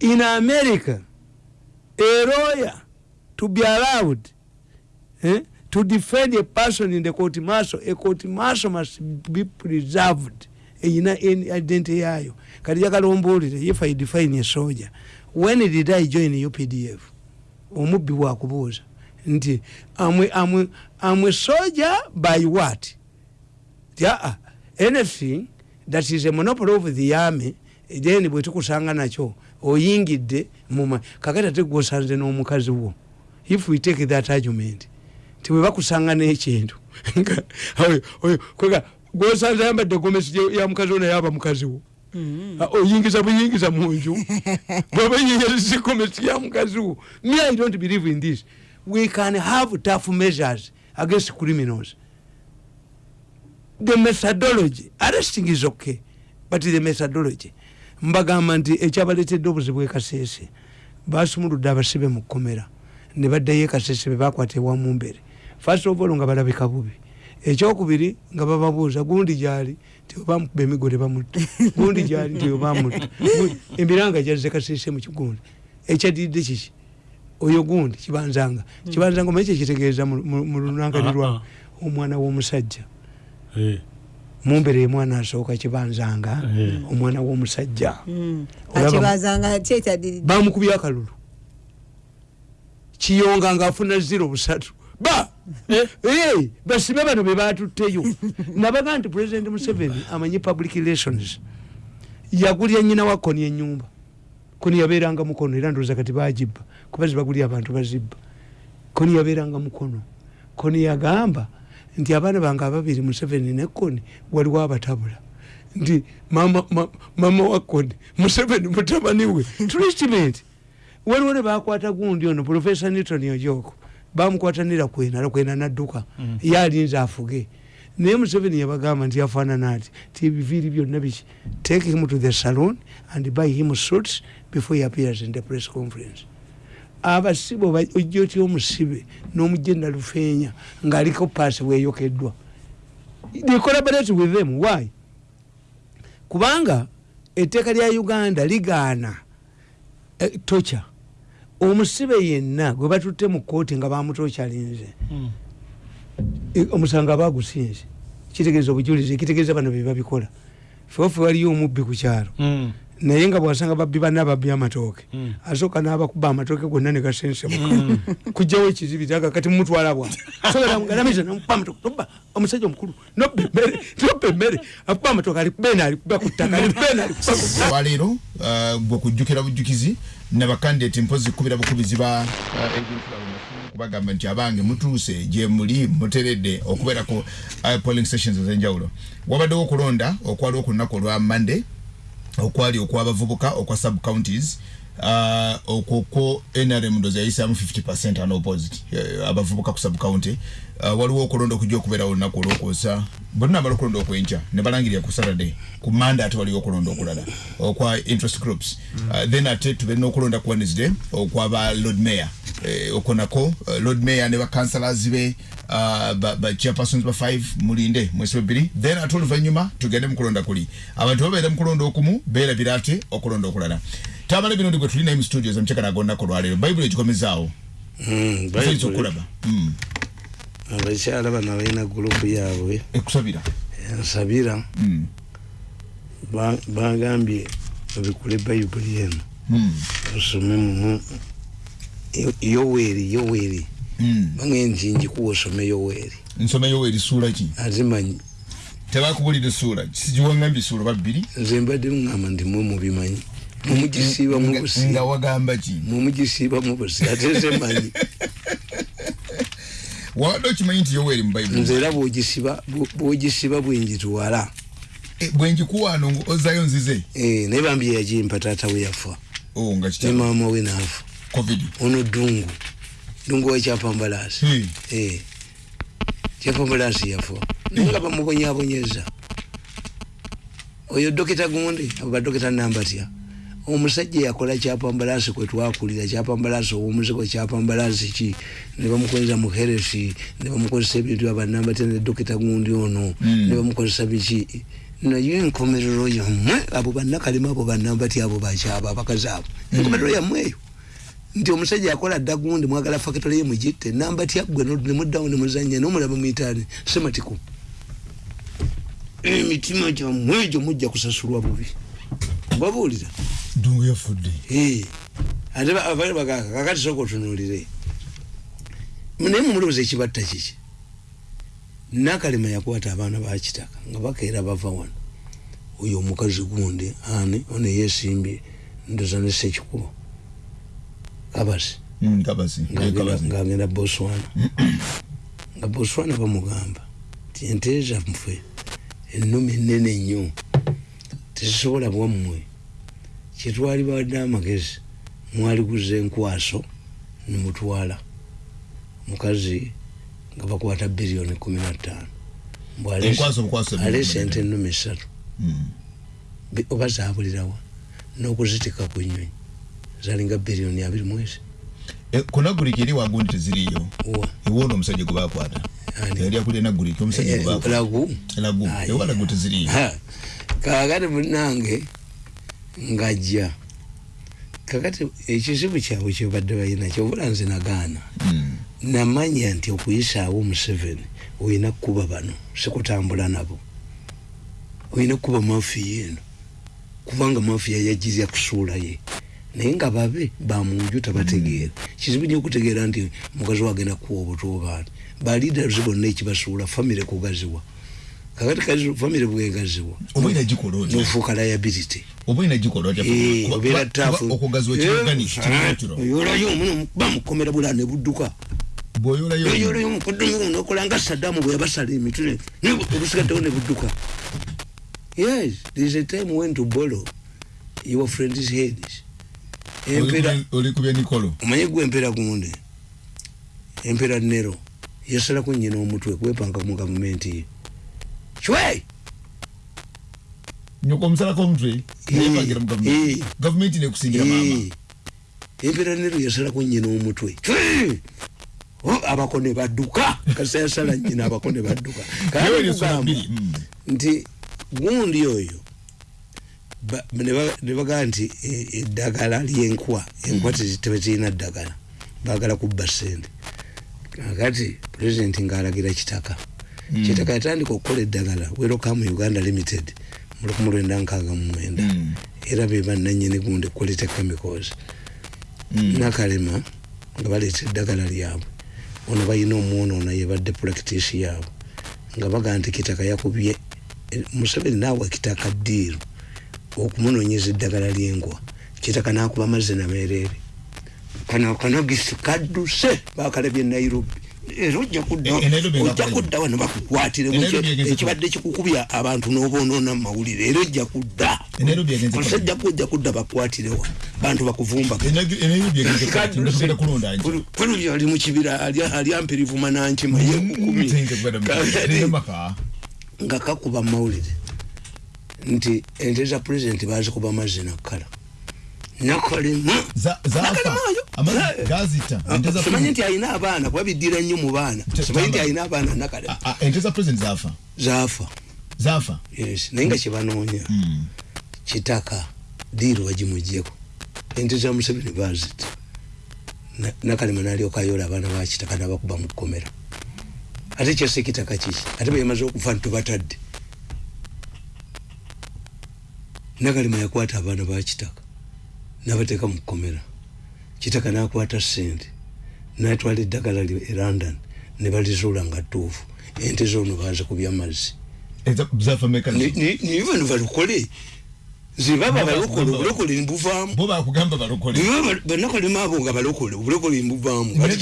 In america a lawyer to be allowed eh, to defend a person in the court martial a court martial must be preserved eyina identity yayo. Kati jakalombolere if i define a soldier. When did i join updf omubbi bwakubuuza nti amwe amwe amwe soldier by what? Yaa anything that is a monopoly of the army then bwetukusanga nakyo oyingidde muma kakati ate gwosanze n'omukazi wo. If we take that argument ti bwe bakusanga n'ekintu gwosanze ayambadde gomesi ya mukazi wo naye aba mukazi wo. Ah, oyingiza buyingiza munju bwaba yingiza gomesi ya mukazi wo. Me i don't believe in this. We can have tough measures against criminals. The methodology arresting is okay but the methodology. Mbagamba nti ekyabaleetedde obuzibu ekasese basumuludde abasibe mu kkomera ne baddayo ekasese be bakwata ewamu mbere. First of all nga balabika bubi ekyokubiri nga bababuuza gundi gyali nti obamukuba emigo tebamutta gundi gyali nti obamutta emiranga gyazze kasiise mu kigundi. Ekyadidde kiki? Oyo gundi kibanzanga. Kibanzanga omanyi kyekitegeeza mu- lunangani Ah, lwawe ah. omwana w'omusajja. Eh, mumbere mwana asooka kibanzanga Eh. omwana w'omusajja. Mm. Kyekyadirira bamukubye akalulu. Kiyonga ngaafuna ziro busatu. Ba basibe bano be batutteyo nabaga nti president museveni amanyi public relations. Yagulya nyina wa koni enyumba koni yabeeranga mukono era ndowooza kati bagibba kuba zibagulya abantu bazibba. Koni yabeeranga mukono koni yagamba nti abaana bange ababiri museveni ne koni waliwo abatabula. Nti mama, ma, mama wa koni museveni mutabani we. Treatment. Waliwo ne bakwata gundi ono profesa newton ojoko bamukwatanira kwena kwena nadduka. Mm. ye alinze afuge. Naye museveni yabagamba nti yafaanana ati ti ebiviiri byonna biki? Take him to the saloon and buy him suits before he appears in the press conference. Abasibe ojja otya omusibe n'omugenda lufeenya ng'aliko paasi bweyokeddwa? They collaborate with them. Why? Kubanga etteeka lya uganda ligaana. Eh, tocha omusibe yenna gwe batutte mu kooti nga bamutokyalinze mm. eh, omusango aba agusinze kitegeeza obujulizi ekitegeeza bano bebabikola feofe waliyo omubbi ku kyalo Mm. naye nga bwasanga babbi banna ababbi amatooke Mm. asooka n'abakuba amatooke gonna ne gasensemuka kujjawo ekizibitaga kati mumutwala bwa sogalamugalamise namukuba amatooke toba omusajja omukulu nobba emmere nobba emmere akuba amatooke alikubena alikuba ku ttaka alikubena alikuba ku ttaka olwaleero uh, gwe kujjukira bujjukizi nabakandidati mpozi kubira bukubizi ba kubagamba nti abange mutuuse gye muli muteredde okubeera ku uh, polling stations ez'enjawulo. Wabaddewo okulonda okwaliwo ku lunaku olwa monday okwali okwabavubuka okwa sub counties okwo kwo nrm ndozi yayisaamu 50 unopposed uh, abavubuka ku sub county uh, waliwo okulonda okujja okubeerawo olunaku olwokuosa bonna amala okulonda okwenkya ne balangirira ku saturday. Ku manda ate waliwo okulonda okulala. Okwa interest groups. Uh, then ate tubeera n'okulonda ku wednesday okwaba lord mayor. Eh, okwo nako uh, lord mayor ne bakansalars be uh, ba, ba chairpersons ba 5 mulinde mwezi webiri then ate oluvannyuma tugende mukulonda kuli. Abantu babeera mukulonda okumu beerabira ate okulonda okulala tamala bino ndigwe tuli naye mu studios omukyaka nagonnako olwaleero bayibuli egikomezaawo oyinza okulaba Mm. abakyala bano balina gurupu yaabwe ekusabira ensabira Mm. ba- bagambye obikule bayibuli eno Mm. osome mumu Yo- yoweri yoweri. Mm. bange nti njikuwa osome yoweri nsomeyo erisuula ki azimanyi tebakubulira essuula sigiwangambye essuula babbiri nze mbadde ngamba nti mwe mubimanyi mumugisiiba nga mubusi wagamba ki? Mumugisiiba mubusi ate zemanyi wabadde okimanyi nti yoweri mu bayibuli nze era bwogisiba bw- bwogisiba bwenjitwala Eh, bwenjikuwaano ozzayo nzize? Eh, naye bambye yagimpa taata we yafa. Oh, nga ne maama we naafa ono dungu dungu wekyapambalasi Hmm. Eh, kyapambalasi yafa. Naye nga bamubonyabonyeza. Oyo dokita gundi? Abo badokita nambatya omusajja yakola kyapambalasi kwetwakulira kyapambalasi owumuzigo kyapambalasi ki? Nebamukozesa muheresi nebamukozesa ebintu abanambatya ne dokita gundi ono Mm. nebamukozesa biki? Naye enkomerero yammwe abo banakalema abo banambatya abo bakyaba abakazi abo. Enkomerero yammwe eyo. Nti omusajja yakola dda gundi mwagala fakitole ye mugitte nambatya gwe no- nemuddawo nemuzanya nomulaba mwitaani sematiku emitima gyammwe egyo mujja kusasulwa bubi. Babuulira dungu yafudde ate ba- abali bagaka kakati soka otunulire naye mumulowooza ekibatta kiki nakalema yakwata abaana bakitaka nga bakeera bava wano. Oyo omukazi gundi ani? Ono yesimbye ndoza ne sekikubo kabasi ng'agenda- boswana nga boswana bamugamba ti ente zaffe ennumi ennene nnyo. Tezisobola bwammwe kyetwali bawadde amagezi mwaliguza enkwaso nemutwala mukazi nga bakwata biliyoni kumi na ttaano. Mbw aleese- Enkwaso bukwaso biliyoni aleese kumi na ente Mm. Bi- oba zabulirawa n'okuzitika ku nnyonyi. Zalinga biliyoni abiri mwezi. Eh, konagulika eri wagundi teziriyo wa? Ewoono omusajja gwe bakwata yali akulira naguliki omusajja Eh, gwe lagu. Lagu. Ah, ewa lagu teziriyo Ha, kakati munange ngajja. Kakati ekizibu kyabwe kyebadde balina kyobula nze nagaana. Mm. namanya nti okuyisaawo museveni olina kukuba bano sikutambula nabo. Olina kukuba mafiya eno kubanga mafiya yajirya kusuula ye. Naye nga babe bamunju tabategeera. Kizibu nyo okutegeera nti mukazi wagenda kuwa obuto baani baliaders bonna ekibasuula famire kugaziwa kakati kazi famire bwegaziwa nofuuka liability. Eh, obeera kuba- taafu kuba okugaziwa kiragani kinatiro oyolayo omuno bamukomera bula ne budduka. Bwoyolayo yoyoloyo omukoddomi guno okola nga saddaamu bwe yabasala emitwe obusigaddewo ne budduka. Yes there is a time when to borrow your friend's heads omanyi gwe empera gunde empera nero. Yasalako nyina omutwe kwepanga mu gavumenti ye cwe nyoko omusalako omutwe neyepangira mu gavumenti Eh. gavumenti nekusingira maama empera nero yasalako nyina omutwe Cwe! Oh, abako ne badduka kasa yasala nyina abako ne badduka Kale Yewe lyesula nkugamba bbiri, mm. nti gundi oyo ba- ne ba- ne bagaa nti e- eddagala lyenkwa enkwa tebezirina ddagala bagala kubba sente kakati pulezidenti ngaalagira kitaka kitaka yatandika okukola eddagala werokamu uganda limited mu lukumi lwenda nkaaga mu mwenda. Mm. era be bannanyini gundi quality chemicals nakalema nga baleeta eddagala lyabwe. Ono balina omwonoona yebadde practice yaabwe. Nga baga nti kitaka yakubye eh, museveni naawa kitaka ddiiru okumunonyeza eddagala lyenkwa kitaka nakuba amazzi nameereere kano kanogisi kadduse bakalabye nairobi era ojja kudda E- e kudda wano bakukwatire ekibadde kikukubya abantu n'oboonoona mu mawulire era ojja kudda. E yagenze omusajja ojja kudda bakukwatirewa bantu kweno ali mukibira alyampirivu manankima Mm, yekukumi tayinza kubera mu- Tayinza maka. nga kakuba mawulire nti ente za pulezidenti bazikuba mazzi nakkala za simanyi nti alina abaana kuba biddira nnyo mu baana. Simanyi nti alina abaana nakalema ah, ente za president zafa zaafa zafa yes naye nga kyebanoonya. Mm. kitaka diiru bagimugyeko ente za museveni bazita Na- nakalema nalyoka ayola abaana bakitaka nabakuba mu kkomera. Ate kyase kitaka kiki ate beyamaze okufa ntubatadde nakalema yakwata abaana bakitaka nabateeka mu kkomera kitaka nakwata sente natwala eddagala lyo e london ne balizuula nga ttuufu. Ente zoono bazikubya mazzi Eza- zafa meka Ni- ni- niye bano balokole zebaba balokole obulokole mbuvaamu. Bo bakugamba balokole banakalema abo nga balokole obulokole mbuvaamu. Naye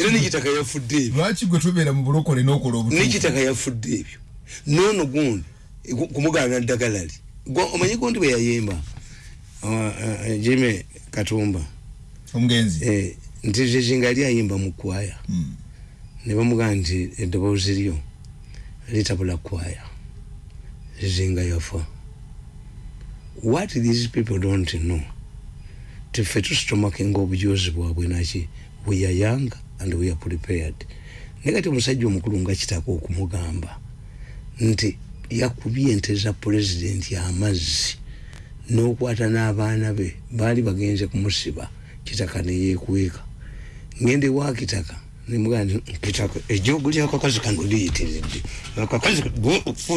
era nekitaka yafudde ebyo. lwaki gwe tubeera mu bulokole n'okola obutuufu? nekitaka yafudde ebyo. Noono gundi gu- kumugaana ddagala li omanyi gundi bwe yayemba jime katumba. Omugenzi Eh, nti zezinga ali ayimba mu kwaya Mm. ne bamugaa nti eddoboozi lyo litabula kwaya zizinga yafa. What these people don't know tife tusitomakinga obujozi bwabwe naki we are young and we are prepared. Naye kati omusajja omukulu nga kitaka okumugamba nti yakubye ente za pulezidenti amazzi n'okwata n'abaana be baali bagenze kumusiba kitaka neyekweka ngende ewa kitaka nemugaa nti kitaka ejogo lyakakazi kano liyitiridde akakazi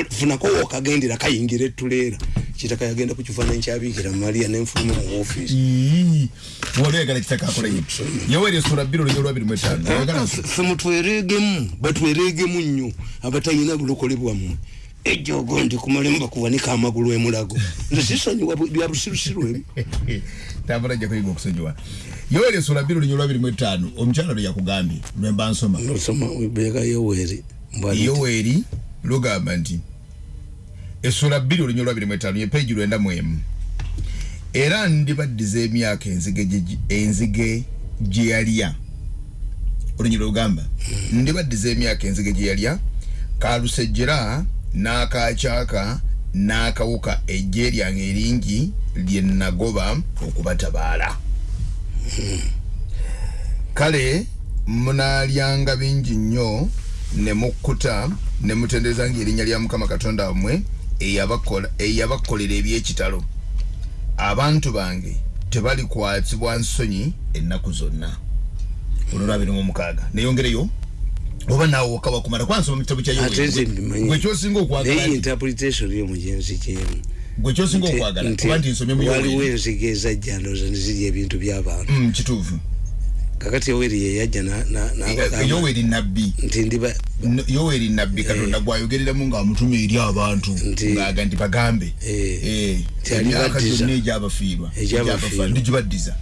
funako wokagendera kayingira etuleera kitaka yagenda ku kifaananyi kyabiikira maliya nenfuluma mu ofiisi Ii, wali oyagala kitaka akola ye yoweri esula bbiri olunyo lwabiri mu etaano. Oyagala nti- fe mutwereegemu batwereegemu nnyo abatalina bulokole bwammwe ejogo ndi kumalemu bakuwanika amagulu emulago nze sisonyiwa bu- bya busirusiru emu. Tambula ajja kuyiga okusonyiwa. Yoweri esula bbiri olunyo lwabiri mu etaano omukyala lwe yakugambye lwemba nsoma. Nosoma beeka yoweri yoweri lugamba nti essula bbiri olunyo lwabiri mu etaano ye peegi lwenda mu emu. Era ndibaddiza emyaka enzige gye- enzige gye yalya. Olunyi lugamba ndibaddiza emyaka enzige gye yalya kalusejjera n'akakyaka n'akawuka ejje lyange eringi lye nagoba okubatabaala. Kale munaalyanga bingi nnyo ne mukkuta ne mutendereza ngaerinnya lya mukama katonda wammwe eyabakolera ebyekitalo. Abantu bange tebalikwatibwa nsonyi ennaku zonna. Olwolwa abiri mu mukaaga neyongereyo oba naawe wokka wakumala kwansoma mu kitabo kya ate nze mbimanyi gwe kyosinga okwagala naye nti- interpretation y'omugenzi kyemu gwe kyosinga okwagala kuba nti nsomye waliwo enzige ezajja ndowooza nezirya ebintu by'abantu Mm, kituufu kakati yoweri yeyajja na- na- n'abagamba yoweri nabbi nti ndiba yoweri nabbi katonda gwayogereramu ng'amutuma eri abantu ng'aga nti bagambe. Eh, Eh, emyaka gyonna egyabafiirwa ndigibaddiza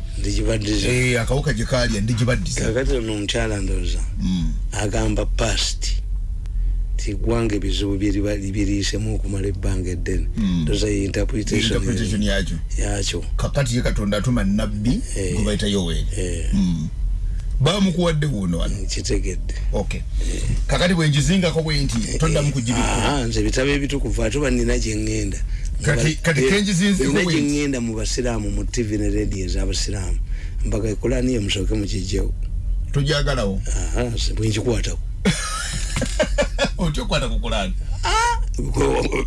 Eh, akawuka gye kalya ndigibaddiza kakati ono omukyala ndowooza Mm. agamba past. Ti gwanga ebizibu biriisemu okumala ebbanga eddene. Mm. ndowooza ye interpretation interpretation yakyo kakati ye katonda atuma nabbi Eh. gwe bayita yoweri. Eh, Mm. Bamukuwadde wuuno wano. Kitegedde. Okay kakati bwenjizingako bwe nti toddamu kugibika Aha, nze bitabo ebitukuvu ate oba nina gyengenda Kati- nina bwe- gyengenda mu basiraamu mu tv ne radio ez'abasiraamu. Mpaka ekulani ye musooke mukijjewo. Tojagalawo bwenkikwatako otya okukwata ku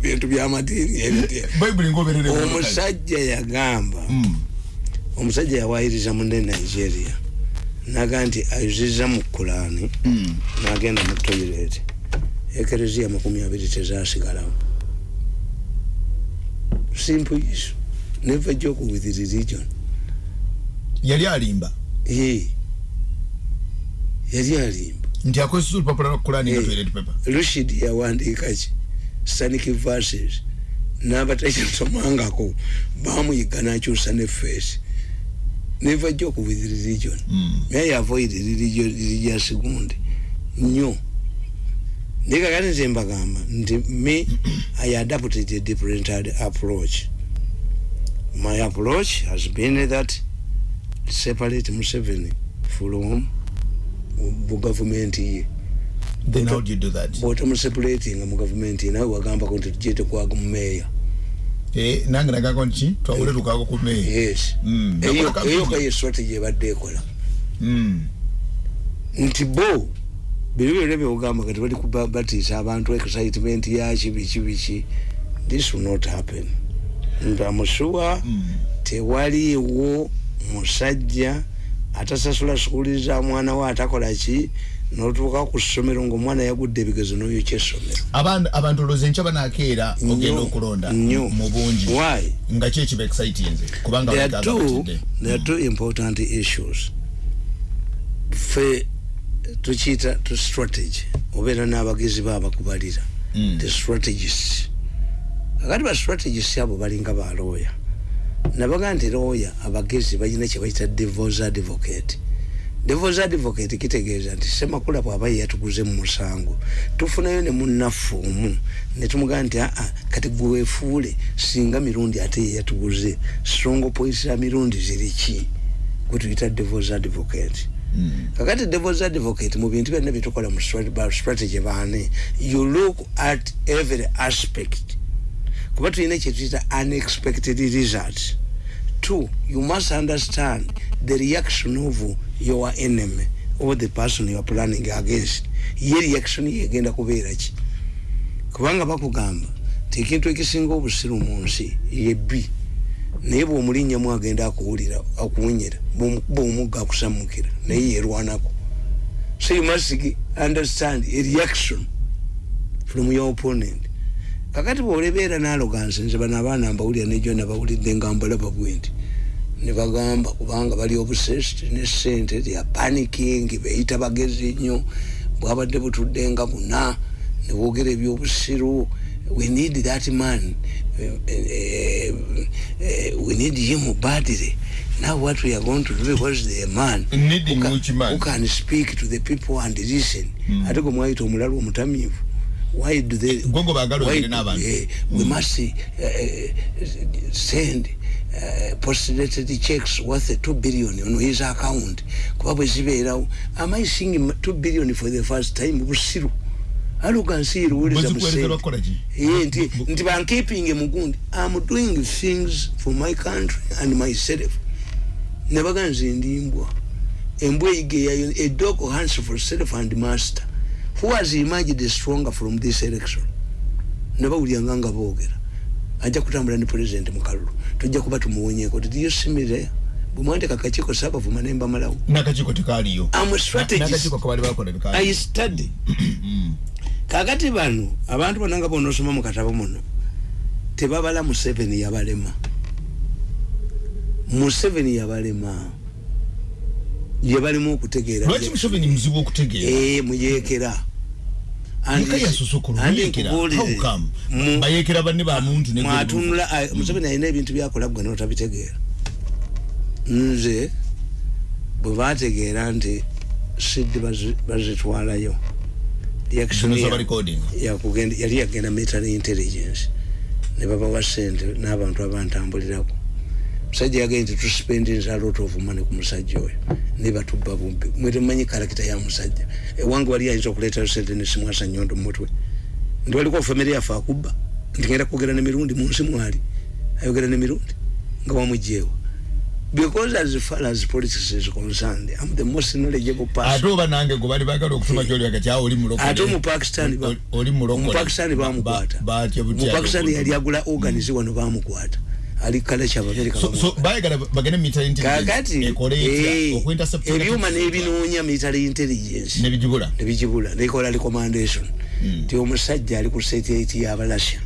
bintu byamadiini ebyo. bayibuli ngaoberere omusajja yagamba Mm. omusajja yawayiriza munne nigeria naga nti ayuziza mu kulani Mm. nagenda mu toilet. Ekereziya makumi abiri tezasigalawo. Simple issue never joke with religion. Yali alimba? Ye yali alimba. Nti akozesa olupapula lwa kulaani nga toilet paper? Lushid yawandiika ki? Stanic verses. N'abatakisomangako bamuyiga nakyusa ne face never joke with religion. Mm. may avoid religion religious gundi nnyo naye kakati nze mbagamba nti me i adapted a different approach. My approach has been that separate museveni from bugavumenti ye then how do you do that? bwotamusepulatinga mu gavumenti nawe wagambako nti tujye tekwaga mu meeya Eh, nange nagako nti twawule tukako ku meeyi yes Mm. eyo eyo kampeni. kaye strategy ebadde ekola Mm. nti bo biro byonna byogamba kati bali kuba- batiisa abantu excitement yaki biki biki this will not happen ndamusuwa Mm. tewaliiwo musajja atasasula sukuli za mwana we atakola ki notuuka ku ssomero ngaomwana yagudde ebigezo n'oyokya essomero Abantu- abantu olowooza enkya banaakeera ogenda Nnyo, okulonda mu bungi. Why? Nga ki ekiba excitinze kubanga there are two there are two important issues. Fe tukiyita tu strategy. Obeera n'abagezi baabakubalira Mm. the strategists. Kakati ba strategists abo balinga ba lawyer. Nabaga nti lawyer abagezi balina kye bayita devils advocate devils advocate kitegeeza nti semakula bw'aba ye yatuguze mu musango. Tufunayo ne munnafuumu ne tumugamba nti aa kati gwe weefuule singa mirundi ate ye yatuguze. Strongo points za mirundi ziri ki? Gwe tuyita devils advocate. Mm. kakati devils advocate mu bintu byonna byetukola mu strategy baane you look at every aspect. Kuba tulina kyetuyita unexpected results two you must understand the reaction of your enemy or the person you are planning against. Ye reaction yegenda kubeera ki? Kubanga bakugamba nti ekintu ekisinga obusiru mu nsi yebbi naye bw'omulinnyamu agenda akuwulira akuwunyira bw'omukuba omugga akusamukira naye yerwanako so you must understand a reaction from your opponent kakati bwolebeera n'alogansi nze bano abaana mbawulira nejo nabawulidde nga mbalaba bwe nti ne bagamba kubanga bali obsessed ne sente theyare panicking beyita bagezi nnyo bwabadde butudde nga buna ne boogera ebyobusiru we need that man Eh, eh, we need him badly. Now what we are going to do because the man who can- who can speak to the people and listen. Mm. ate gwe mwayita omulala omutamiivu why do they why- n'abantu. eh, we must uh, send uh, postdated checks worth 2 billion on his account. Kuba bwe zibeerawo am i seeing 2 billion for the first time? Busiru. Alugansi yeruwuliza Bwezikuwerekerwa kukola ki? ye nti mugundi am doing things for my country and myself. Nebaga nze ndimbwa embwa eyiga eyayo a dog hunts for self and master who has emerged stronger from this election? Nabawulyanga nga boogera. Ajja kutambula ne president mukalulu tujja kuba tumuwonyeko titiyosimire bwemwandika akakiiko saabavuma nembamalawo nakakiko tekaliyo am a strategist. Nakakiko kabali bakola i bikali study kakati bano abantu bonna nga bonosoma mu katabo muno tebabala museveni yabalema. Museveni yabalema yebalemu okutegeera. Lwaki museveni muzibu okutegeera? Eh, is- yasosokolo and yekera bayekera banne ba muntu ne mwatunula ah, museveni alina ebintu byakola gwe notabitegeera. Nze bwe bategeera nti bazi- bazitwalayo. Yali yagenda military intelligence. Ne babawa sente n'abantu abantambulirako musajja yagenda nti tuspendinze a lot of money ku musajja oyo. Ne batubba bumbi mwe temumanyi karakita ya musajja ewange wali ayinza okuleetayo sente nesimwasa nyondo mumutwe ndi waliko famire yaffe akubba nti ngenda kwogera nemirundi munsi mwali. Ayogera nemirundi nga wamugyewa because as far as politics is concerned i'm the most knowledgeable ate person oba nange gwe bali bagala okutuma kyoli wakati awo oli mulokole. Ate omupakistani Oli- mulokole. omupakistani bamukwata omupakistani yali agula organize wano bamukwata ali kale kyabamerika so so bayagala bagende military intelligence kakati eh, etya okuintercept ebyuma n'ebinoonya military intelligence. Nebigibula nebigibula nekola recommendation Mm. ti omusajja ali ku satellite y'abalasya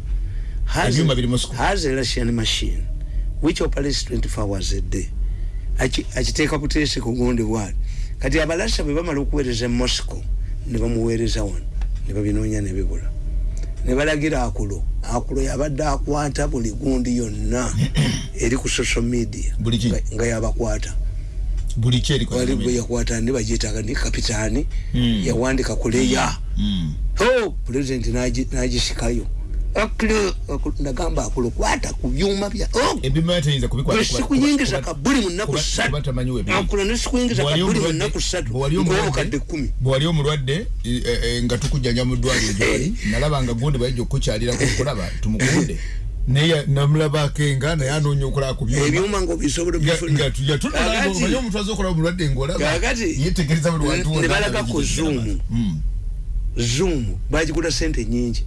Has- Ebyuma biri mu school. has a russian machine which operates 24 hours a day. Aki- akiteeka buteesi ku gundi bwati kati abalasya bwe bamala okuweereza e moscow ne bamuweereza wano ne babinoonya ne bibula ne balagira akulo. Akulo yabadde akwata buli gundi yonna eri ku social media. Nga- yabakwata. Buli ki eriko wali gwe yakwata ndi bagiyitaga ni kapitaani. Mm. yawandika kuleya Mm. o pulezidenti nagi- nagisikayo nagamba akulo kwata ku byuma bya oh, kabuli mu nnaku kuba- ssatu kuba tamanyi webiri. akulo nesikuyingiza kabuli mu omulwadde- nnaku ssatu bw'ali omulwadde- ngaomukadde kkumi. bw'ali omulwadde eh, eh, nga tukujjanja mu ddwaliro gyoli nalaba nga gundi bayajja okukukyalirako okulaba tumukunde. Naye namulabako enga naye anoonya okulaba ku byuma. Kakati- omuntu aza okulaba omulwadde ngaolaba Kakati- yetegereza buli wantu wonna ne balagako nga zoom. Mm. zoom. Bagigula sente nyingi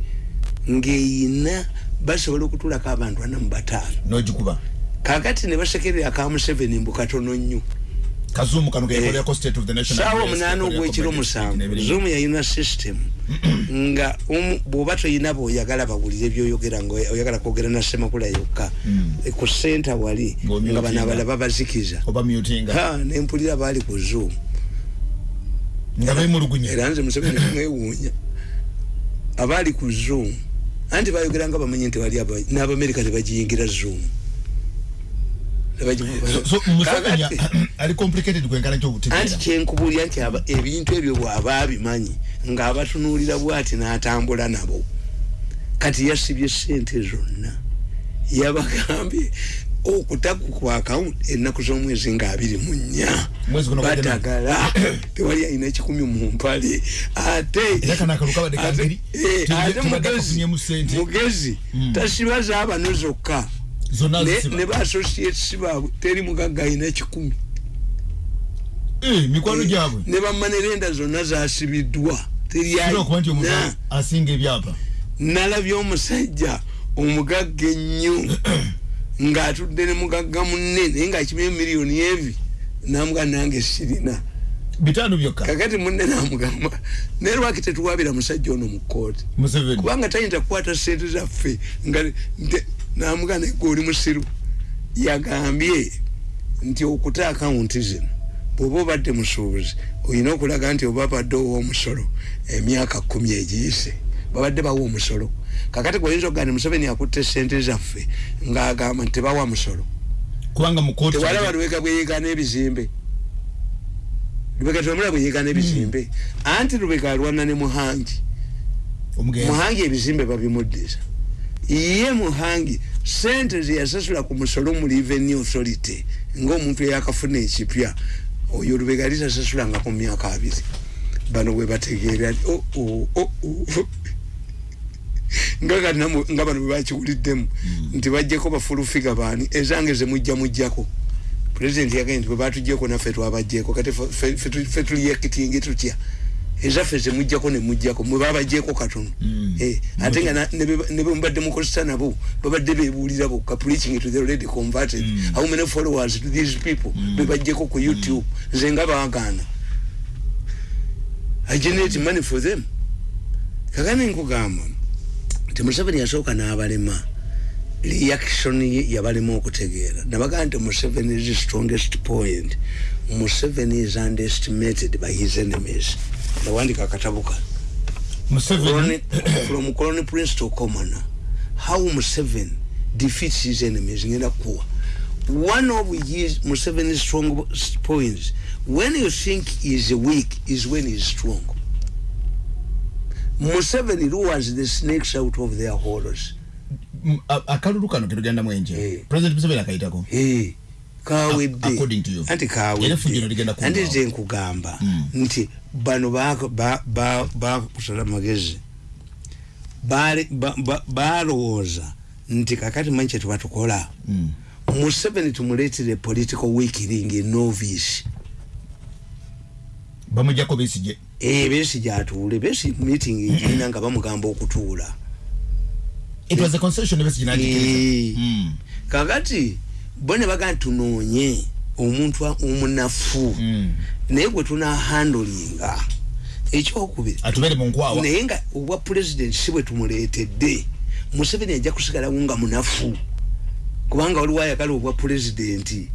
ng'eyina basobola okutulako abantu ana mu bataano. N'ogikuba? Kakati ne basekerera aka museveni mbu katono nnyo. Kazuumu kano keyakolerako state of the nation. saawa address, omunaana ogwekiro musanvu. Zoom yayina system. Nga omu- bw'oba toyina bw'oyagala bawulire byoyogera nga oyagala kwogera na semakula yokka. Mm. ku senta wali nga bano abalala babazikiza. Nempulira baali ku nga bemulugunya era nze museveni kumwewuunya abaali ku zoom anti bayogera nga bamanyi nti wali aba- n'abamerika tebagiyingira zoom. Anti kyenkubuulira nti ebintu ebyo bw'aba abimanyi ng'abatunuulira bw'ati n'atambula nabo. Kati yasibye sente zonna. Yabagambye okutaku ku akawunti ennaku z'omwezi nga abiri mu nnya. Batagala. Tewali alina ekikumi mu mpale. Ate eh, mugezi. akafunyeemu ssente. mugezi Mm. tasiba zaabano zokka. Ne- ne baasociates baabwe teri mugagga alina ekikumi Eh, mikwano gyabwe. ne bamanerenda zonna zasibiddwa Kira okuba nti omuntu terina asinga ebyapa. Nalabye omusajja omugagga ennyo ng'atudde ne mugagga munne naye ng'akimye miliyoni evi namuga nange sirina. Bitaano byokka. Kakati munne namugamba naye lwaki tetuwabira musajja ono mu kooti kubanga tayinza kukwata sente zaffe nga namuga naye gwe oli musiru. Yagambye nti okuta akawunti zino bw'oba obadde musuubuzi olina okulaga nti oba badde ow'omusolo emyaka kumi egiyise babadde bawa omusolo kakati gweoyinza okugaa nti museveni akutte sente zaffe ng'agamba nti tebawa musolo. Kubanga mu kooti tewalaba lubega bweyeekana ebizimbe. Lubega tewamula bweyeekana ebizimbe. Anti lubega alwana ne muhangi. Omugenzi. Muhangi ebizimbe babimuddiza ye muhangi sente zeyasasula ku musolo mu revenue authority ngaomuntu eyakafuna ekipya oyo lubega litasasula nga ku myaka abiri. Bano bwe bategeera nga nga bano bwe bakiwuliddemu nti bajjeko bafulufiga baani ezange zemujja mujjako. Pulezidenti yagambye nti bwe batugyeko naffe twabajjeko kati fe- fe- fe tu- fe tuliyekitingi tutya? Ezaffe zemujjako nemujjako mwe babajjeeko katono. Mm. Eh, ate nga na- ne be- ne bemubadde mukozesa nabo babadde bebuulira bokka preaching to the already converted. Mm. how many followers to these people bebajjeko ku youtube? Nze nga baagaana. I generate money for them. Kakane nkugamba nti museveni yasooka n'abalema. Reaction ye yabalema okutegeera. Nabagaa nti museveni is strongest point. Museveni is underestimated by his enemies. Nawandika museveni? Colony- from colony prince to commoner how museveni defeats his enemies ngenda kuwa. One of his museveni's strong points when you think he is weak is when he is strong museveni lures the snakes out of their holes akalulu kano ketugenda mwenje Eh. president museveni akayitako Eh, kawedde anti Era effujjo ligenda kawedde anti kuggwawo. nze nkugamba Mm. nti bano bako- ba- ba- bakusala magezi balowooza nti kakati manyi kyetubatukola Mm. museveni tumuleetere political weakening novice. Bamujjako besije besi gyatuule besi meeting egirina nga bamugamba okutuula. It was a concession besije Eh. najikiriza kakati bo ne bagaa tunoonye omuntu omunafu. Mm. naye gwe tunahandolinga ekyokubiri naye nga obwa pulezidenti si bwe tumuleetedde museveni ajja kusigalawo nga munafu. Kubanga waliwo ayagala obwa pulezidenti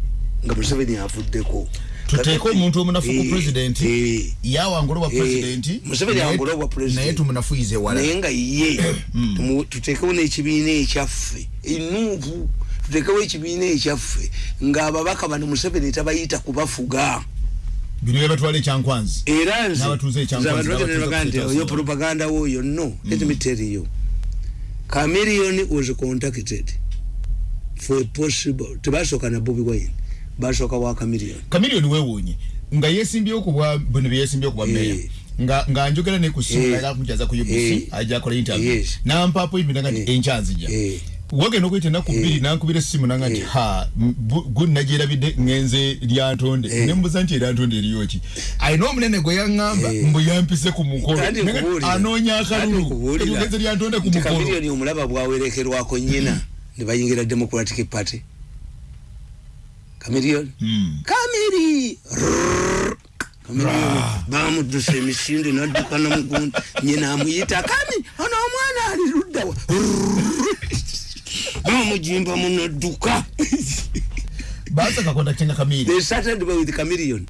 nga museveni avuddeko tuteeke omuntu omunafu ku Eh, pulezidenti eh, yawangula obwa Eh, pulezidenti Museveni naye- awangula obwa pulezidenti. naye tumunafuyize wala. Naye nga ye Mm. tumu- tuteekewo n'ekibiina ekyaffe enuupu tuteekewo ekibiina ekyaffe ng'ababaka bano museveni tabayita kubafuga bino byebatwala ekyankwanzi. Era nze N'abatuuze ekyankwanzi, nze abantu bagenda n'abatuuze nebagaa nti ku oyo State propaganda woyo no let me tell you. Chameleon was contacted for possible tebasooka na bobi wine basooka wa chameleon kamiliyoni weewuunye nga yeesimbyewo ku bwa bino bye yeesimbyewo ku bwa meya Eh. nga nga njogera ne ku simu Eh. era kumujaza ku Eh. UBC ajja akola interview Yes. nampaapo ibina nga nti Eh. enkyanzija Eh. wagenda okuyita ennaku bbiri nankubira essimu nanga nti Eh. ha gunagyerabidde ngenze lyantonde Eh. nembuza nti eryantonde eriyoki ayina omunene gwe yaŋŋamba Eh. mbu yampise ku mukolo Kandi Naye nkubuulira. anoonya Kandi akalulu nkubuulira. etugenze lyantonde ku nti mukolo chameleon omulaba bwawerekerwako nyina ne bayingira democratic party Mm. kamiri kamiri bamudusa emisinde nadduka namugundi nyina amuyita kami ono omwana ali luddawa bamujimba munadduka baasaka kontaktinga kamiri they started with chameleon.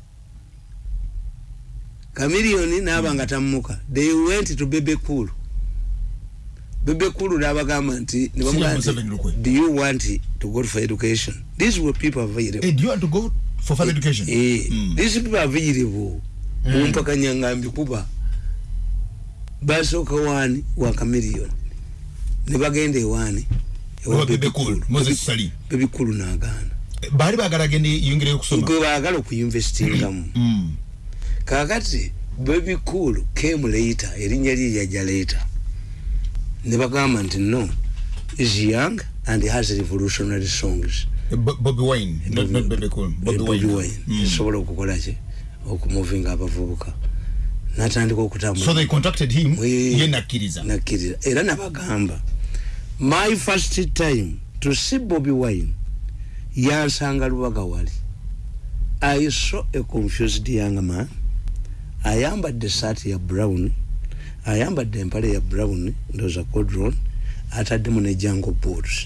Chameleon naaba nga tamuka they went to bebe cool bebe cool nabagamba nti ne bamugamba nti, do you want to go for education. These were people available. Eh, do you want to go for further education? Eh, Mm. these people are available. Mm. mumpakanya ngambi kuba basooka waani wa chameleon ne bagenda ewaani Owa Bebe Cool, Moses Sali. bebikulu n'agaana. Baali baagala agende yongereyo okusoma? Gwe baagala okuyinvestingamu Mm. kakati bebikulu came later erinnya lye lyajja later. Ne bagamba nti no is young and has revolutionary songs. Bo- Bobby Wine, not, not Bebe Cool. Bobby, Bobby Wine. Wine Mm. esobola okukola ki? Okumuvinga abavubuka. Natandika okutambula. So they contacted him, Eh, ye nakkiriza. nakkiriza. Era nabagamba my first time to see Bobby Wine yansanga lubaga wali. I saw a confused young man. Ayambadde saati ya brown. Ayambadde empale ya brown ndoza codron ataddemu ne jango boots